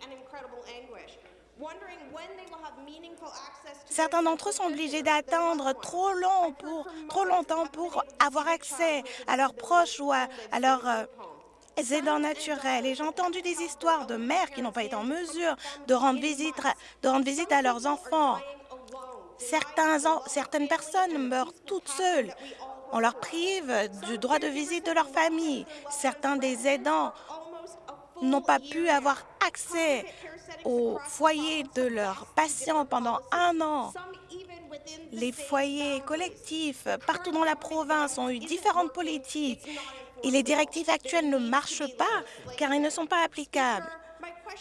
Certains d'entre eux sont obligés d'attendre trop, long pour, trop longtemps pour avoir accès à leurs proches ou à, leurs euh, aidants naturels. Et j'ai entendu des histoires de mères qui n'ont pas été en mesure de rendre visite, de rendre visite à leurs enfants. Certains, certaines personnes meurent toutes seules. On leur prive du droit de visite de leur famille. Certains des aidants n'ont pas pu avoir accès au foyer de leurs patients pendant un an. Les foyers collectifs partout dans la province ont eu différentes politiques et les directives actuelles ne marchent pas car elles ne sont pas applicables.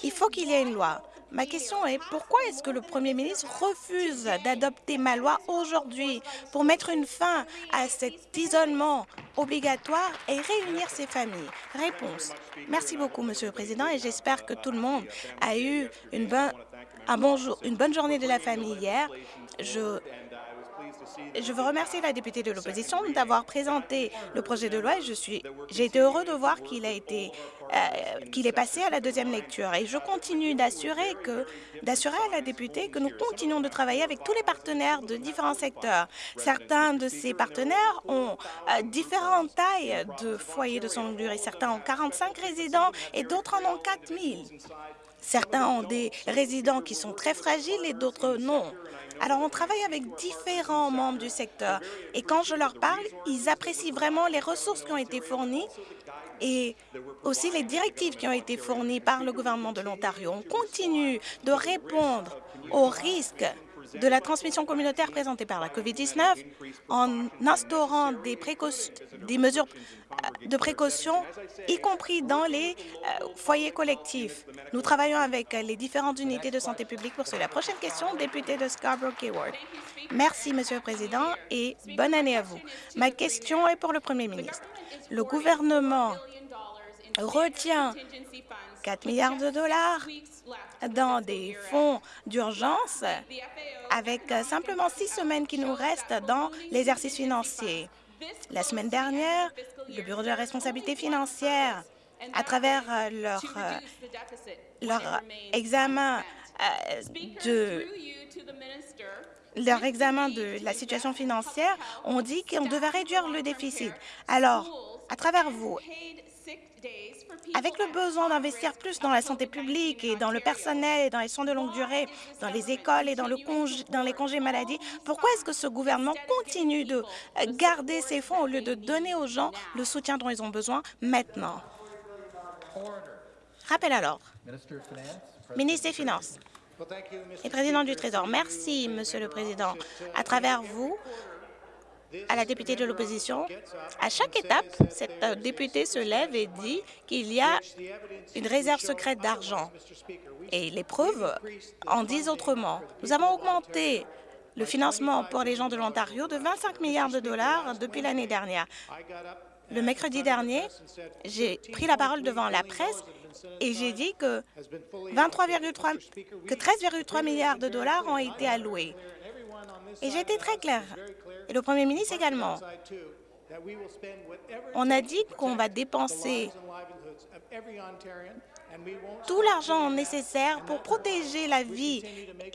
Il faut qu'il y ait une loi. Ma question est pourquoi est-ce que le Premier ministre refuse d'adopter ma loi aujourd'hui pour mettre une fin à cet isolement obligatoire et réunir ces familles? Réponse. Merci beaucoup, Monsieur le Président, et j'espère que tout le monde a eu une, bonne, journée de la famille hier. Je veux remercier la députée de l'opposition d'avoir présenté le projet de loi et j'ai été heureux de voir euh, qu'il est passé à la deuxième lecture. Et je continue d'assurer à la députée que nous continuons de travailler avec tous les partenaires de différents secteurs. Certains de ces partenaires ont euh, différentes tailles de foyers de son longue. Certains ont 45 résidents et d'autres en ont 4 000. Certains ont des résidents qui sont très fragiles et d'autres non. Alors, on travaille avec différents membres du secteur et quand je leur parle, ils apprécient vraiment les ressources qui ont été fournies et aussi les directives qui ont été fournies par le gouvernement de l'Ontario. On continue de répondre aux risques de la transmission communautaire présentée par la COVID-19 en instaurant des, des mesures de précaution, y compris dans les euh, foyers collectifs. Nous travaillons avec les différentes unités de santé publique pour cela. Prochaine question, député de Scarborough-Kayward. Merci, Monsieur le Président, et bonne année à vous. Ma question est pour le Premier ministre. Le gouvernement retient 4 milliards de dollars dans des fonds d'urgence avec simplement six semaines qui nous restent dans l'exercice financier. La semaine dernière, le Bureau de la responsabilité financière, à travers euh, leur, euh, leur examen euh, de leur examen de la situation financière, ont dit qu'on devait réduire le déficit. Alors, à travers vous, avec le besoin d'investir plus dans la santé publique et dans le personnel et dans les soins de longue durée, dans les écoles et dans, le dans les congés maladie, pourquoi est-ce que ce gouvernement continue de garder ces fonds au lieu de donner aux gens le soutien dont ils ont besoin maintenant? Rappel à. Ministre des Finances et président du Trésor, merci, Monsieur le Président. À travers vous, à la députée de l'opposition, à chaque étape, cette euh, députée se lève et dit qu'il y a une réserve secrète d'argent. Et les preuves en disent autrement. Nous avons augmenté le financement pour les gens de l'Ontario de 25 milliards de dollars depuis l'année dernière. Le mercredi dernier, j'ai pris la parole devant la presse et j'ai dit que, 13,3 milliards de dollars ont été alloués. Et j'ai été très clair et le Premier ministre également. On a dit qu'on va dépenser tout l'argent nécessaire pour protéger la vie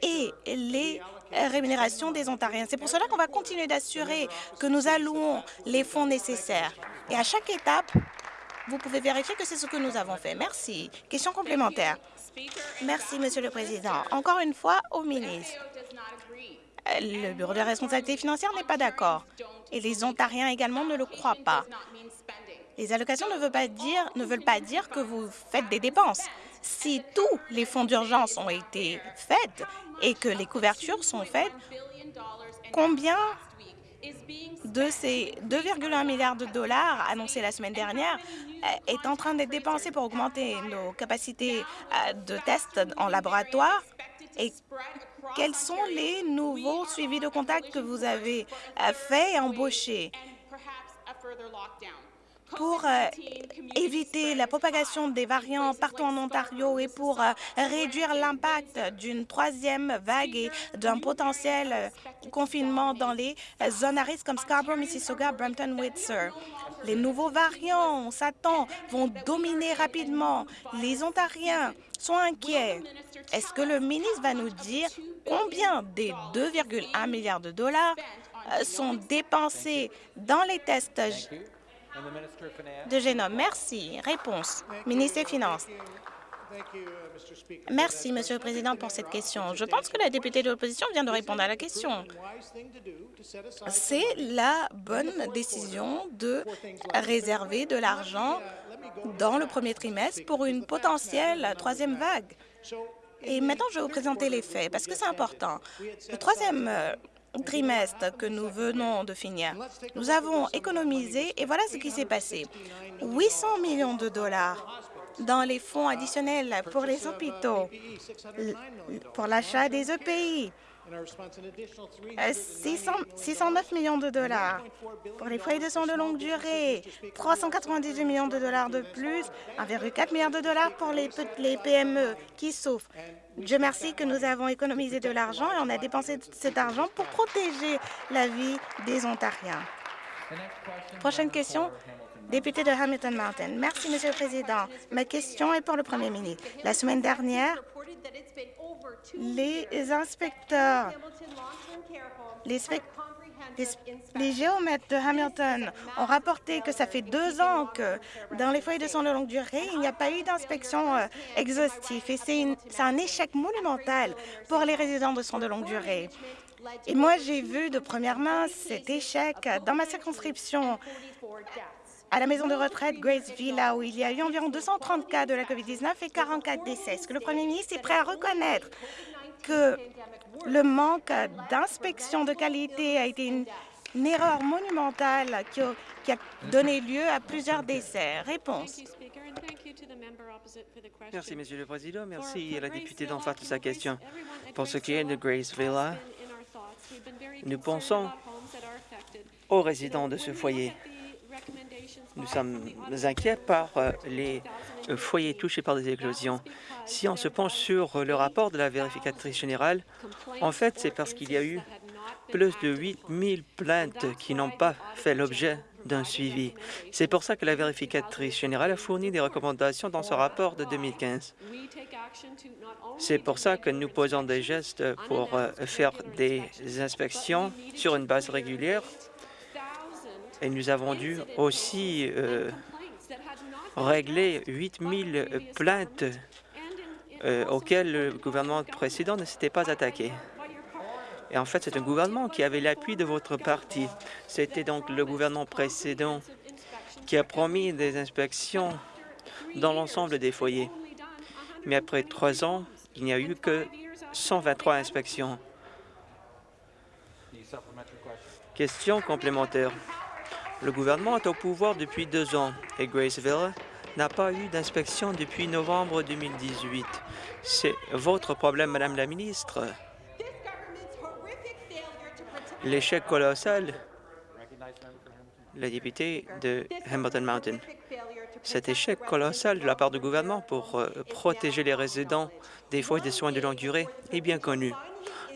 et les rémunérations des Ontariens. C'est pour cela qu'on va continuer d'assurer que nous allouons les fonds nécessaires. Et à chaque étape, vous pouvez vérifier que c'est ce que nous avons fait. Merci. Question complémentaire. Merci, Monsieur le Président. Encore une fois, au ministre. Le Bureau de responsabilité financière n'est pas d'accord et les Ontariens également ne le croient pas. Les allocations ne veulent pas dire, ne veulent pas dire que vous faites des dépenses. Si tous les fonds d'urgence ont été faits et que les couvertures sont faites, combien de ces 2,1 milliards de dollars annoncés la semaine dernière est en train d'être dépensé pour augmenter nos capacités euh, de tests en laboratoire et quels sont les nouveaux suivis de contact que vous avez faits et embauchés? Pour euh, éviter la propagation des variants partout en Ontario et pour euh, réduire l'impact d'une troisième vague et d'un potentiel confinement dans les zones à risque comme Scarborough, Mississauga, Brampton, Windsor. Les nouveaux variants, on s'attend, vont dominer rapidement. Les Ontariens sont inquiets. Est-ce que le ministre va nous dire combien des 2,1 milliards de dollars euh, sont dépensés dans les tests de génome? Merci. Réponse. Ministre des Finances. Merci, Monsieur le Président, pour cette question. Je pense que la députée de l'opposition vient de répondre à la question. C'est la bonne décision de réserver de l'argent dans le premier trimestre pour une potentielle troisième vague. Et maintenant, je vais vous présenter les faits, parce que c'est important. Le troisième euh, trimestre que nous venons de finir, nous avons économisé, et voilà ce qui s'est passé. 800 millions de dollars dans les fonds additionnels pour les hôpitaux, pour l'achat des EPI, 609 euh, millions de dollars pour les foyers de soins de longue durée, 398 millions de dollars de plus, 1,4 milliard de dollars pour les, les PME qui souffrent. Dieu merci que nous avons économisé de l'argent et on a dépensé cet argent pour protéger la vie des Ontariens. Prochaine question, député de Hamilton Mountain. Merci, Monsieur le Président. Ma question est pour le Premier ministre. La semaine dernière, les inspecteurs, les géomètres de Hamilton ont rapporté que ça fait deux ans que dans les foyers de soins de longue durée, il n'y a pas eu d'inspection euh, exhaustive et c'est un échec monumental pour les résidents de soins de longue durée. Et moi, j'ai vu de première main cet échec dans ma circonscription à la maison de retraite Grace Villa, où il y a eu environ 230 cas de la COVID-19 et 44 décès. Est-ce que le premier ministre est prêt à reconnaître que le manque d'inspection de qualité a été une, erreur monumentale qui a, donné lieu à plusieurs décès. Réponse. Merci, Monsieur le Président. Merci à la députée d'en face de sa question. Pour ce qui est de Grace Villa, nous pensons aux résidents de ce foyer. Nous sommes inquiets par euh, les euh, foyers touchés par des éclosions. Si on se penche sur le rapport de la vérificatrice générale, en fait, c'est parce qu'il y a eu plus de 8 000 plaintes qui n'ont pas fait l'objet d'un suivi. C'est pour ça que la vérificatrice générale a fourni des recommandations dans ce rapport de 2015. C'est pour ça que nous posons des gestes pour euh, faire des inspections sur une base régulière et nous avons dû aussi euh, régler 8 000 plaintes euh, auxquelles le gouvernement précédent ne s'était pas attaqué. Et en fait, c'est un gouvernement qui avait l'appui de votre parti. C'était donc le gouvernement précédent qui a promis des inspections dans l'ensemble des foyers. Mais après trois ans, il n'y a eu que 123 inspections. Question complémentaire. Le gouvernement est au pouvoir depuis deux ans et Graceville n'a pas eu d'inspection depuis novembre 2018. C'est votre problème, Madame la ministre. L'échec colossal, la députée de Hamilton Mountain, cet échec colossal de la part du gouvernement pour euh, protéger les résidents des foyers de soins de longue durée est bien connu.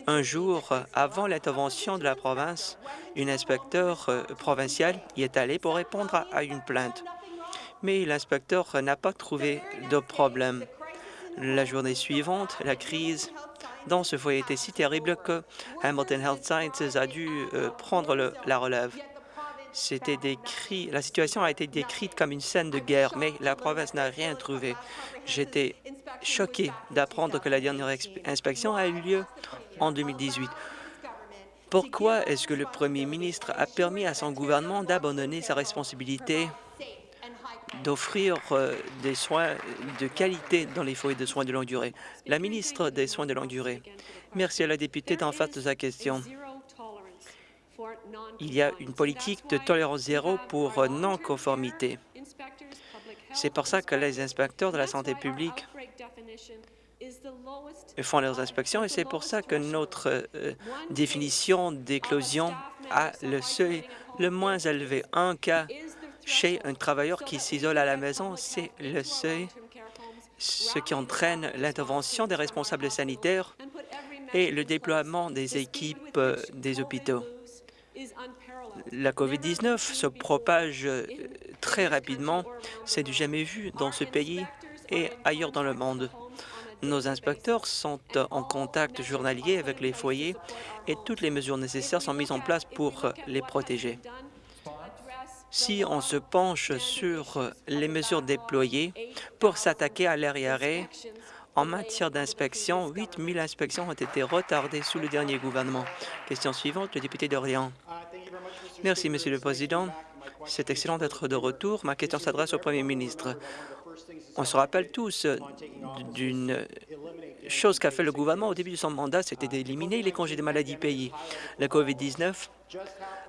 Un jour, avant l'intervention de la province, un inspecteur euh, provincial y est allé pour répondre à une plainte. Mais l'inspecteur n'a pas trouvé de problème. La journée suivante, la crise dans ce foyer était si terrible que Hamilton Health Sciences a dû euh, prendre la relève. C'était décrit, la situation a été décrite comme une scène de guerre, mais la province n'a rien trouvé. J'étais choqué d'apprendre que la dernière inspection a eu lieu en 2018. Pourquoi est-ce que le premier ministre a permis à son gouvernement d'abandonner sa responsabilité d'offrir euh, des soins de qualité dans les foyers de soins de longue durée? La ministre des Soins de longue durée, merci à la députée d'en face de sa question. Il y a une politique de tolérance zéro pour non-conformité. C'est pour ça que les inspecteurs de la santé publique font leurs inspections et c'est pour ça que notre euh, définition d'éclosion a le seuil le moins élevé. Un cas chez un travailleur qui s'isole à la maison, c'est le seuil, ce qui entraîne l'intervention des responsables sanitaires et le déploiement des équipes euh, des hôpitaux. La COVID-19 se propage euh, très rapidement. C'est du jamais vu dans ce pays et ailleurs dans le monde. Nos inspecteurs sont en contact journalier avec les foyers et toutes les mesures nécessaires sont mises en place pour les protéger. Si on se penche sur les mesures déployées pour s'attaquer à l'arriéré, en matière d'inspection, 8 000 inspections ont été retardées sous le dernier gouvernement. Question suivante, le député d'Orléans. Merci, Monsieur le Président. C'est excellent d'être de retour. Ma question s'adresse au Premier ministre. On se rappelle tous d'une chose qu'a fait le gouvernement au début de son mandat, c'était d'éliminer les congés de maladie payés. La COVID-19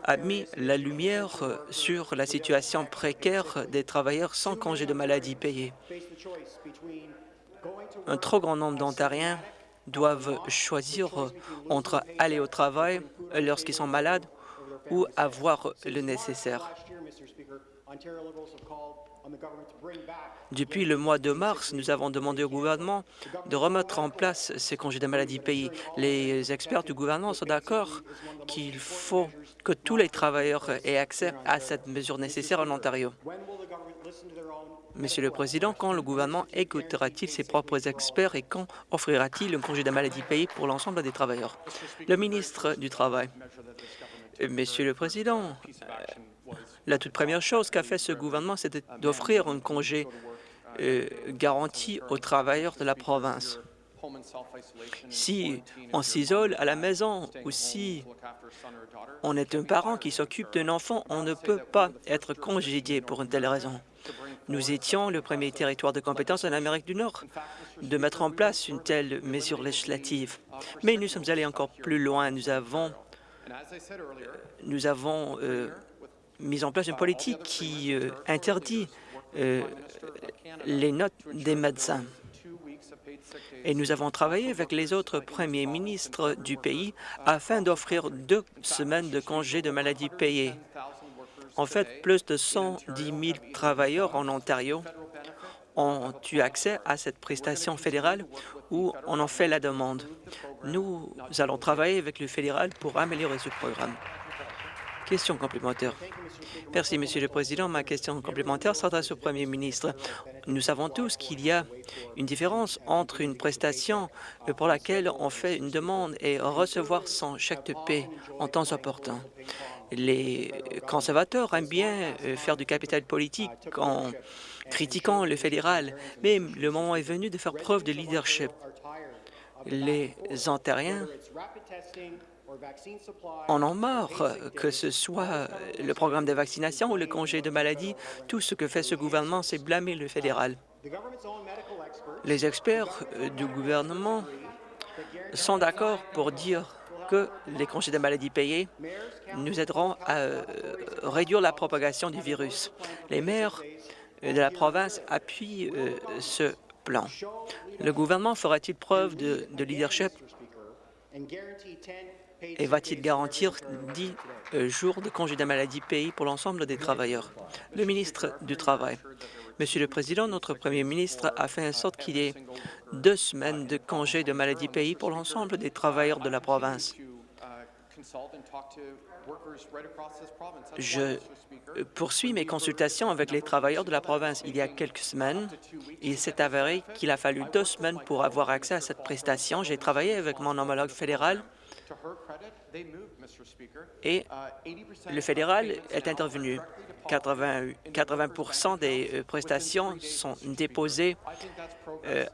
a mis la lumière sur la situation précaire des travailleurs sans congés de maladie payés. Un trop grand nombre d'Ontariens doivent choisir entre aller au travail lorsqu'ils sont malades ou avoir le nécessaire. Depuis le mois de mars, nous avons demandé au gouvernement de remettre en place ces congés de maladie payés. Les experts du gouvernement sont d'accord qu'il faut que tous les travailleurs aient accès à cette mesure nécessaire en Ontario. Monsieur le Président, quand le gouvernement écoutera-t-il ses propres experts et quand offrira-t-il un congé de maladie payé pour l'ensemble des travailleurs? Le ministre du Travail. Monsieur le Président, la toute première chose qu'a fait ce gouvernement, c'est d'offrir un congé euh, garanti aux travailleurs de la province. Si on s'isole à la maison ou si on est un parent qui s'occupe d'un enfant, on ne peut pas être congédié pour une telle raison. Nous étions le premier territoire de compétence en Amérique du Nord de mettre en place une telle mesure législative. Mais nous sommes allés encore plus loin. Nous avons, nous avons euh, mis en place une politique qui euh, interdit euh, les notes des médecins. Et nous avons travaillé avec les autres premiers ministres du pays afin d'offrir deux semaines de congés de maladie payés. En fait, plus de 110 000 travailleurs en Ontario ont eu accès à cette prestation fédérale ou on en fait la demande. Nous allons travailler avec le fédéral pour améliorer ce programme. Question complémentaire. Merci, Monsieur le Président. Ma question complémentaire s'adresse au Premier ministre. Nous savons tous qu'il y a une différence entre une prestation pour laquelle on fait une demande et recevoir son chèque de paie en temps opportun. Les conservateurs aiment bien euh, faire du capital politique en critiquant le fédéral, mais le moment est venu de faire preuve de leadership. Les Ontariens en ont marre, que ce soit le programme de vaccination ou le congé de maladie. Tout ce que fait ce gouvernement, c'est blâmer le fédéral. Les experts du gouvernement sont d'accord pour dire que les congés de maladie payés nous aideront à euh, réduire la propagation du virus. Les maires de la province appuient euh, ce plan. Le gouvernement fera-t-il preuve de, de leadership? Et va-t-il garantir 10 euh, jours de congé de maladie payés pour l'ensemble des travailleurs? Le ministre du Travail. Monsieur le Président, notre Premier ministre a fait en sorte qu'il y ait deux semaines de congé de maladie payés pour l'ensemble des travailleurs de la province. Je poursuis mes consultations avec les travailleurs de la province. Il y a quelques semaines, il s'est avéré qu'il a fallu deux semaines pour avoir accès à cette prestation. J'ai travaillé avec mon homologue fédéral et le fédéral est intervenu. 80, 80 des euh, prestations sont déposées euh,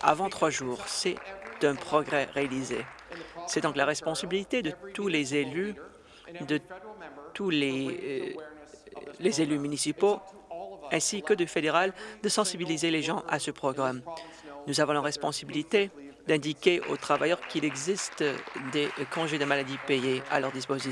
avant trois jours. C'est un progrès réalisé. C'est donc la responsabilité de tous les élus, de tous les, euh, les élus municipaux ainsi que du fédéral de sensibiliser les gens à ce programme. Nous avons la responsabilité d'indiquer aux travailleurs qu'il existe des congés de maladie payés à leur disposition.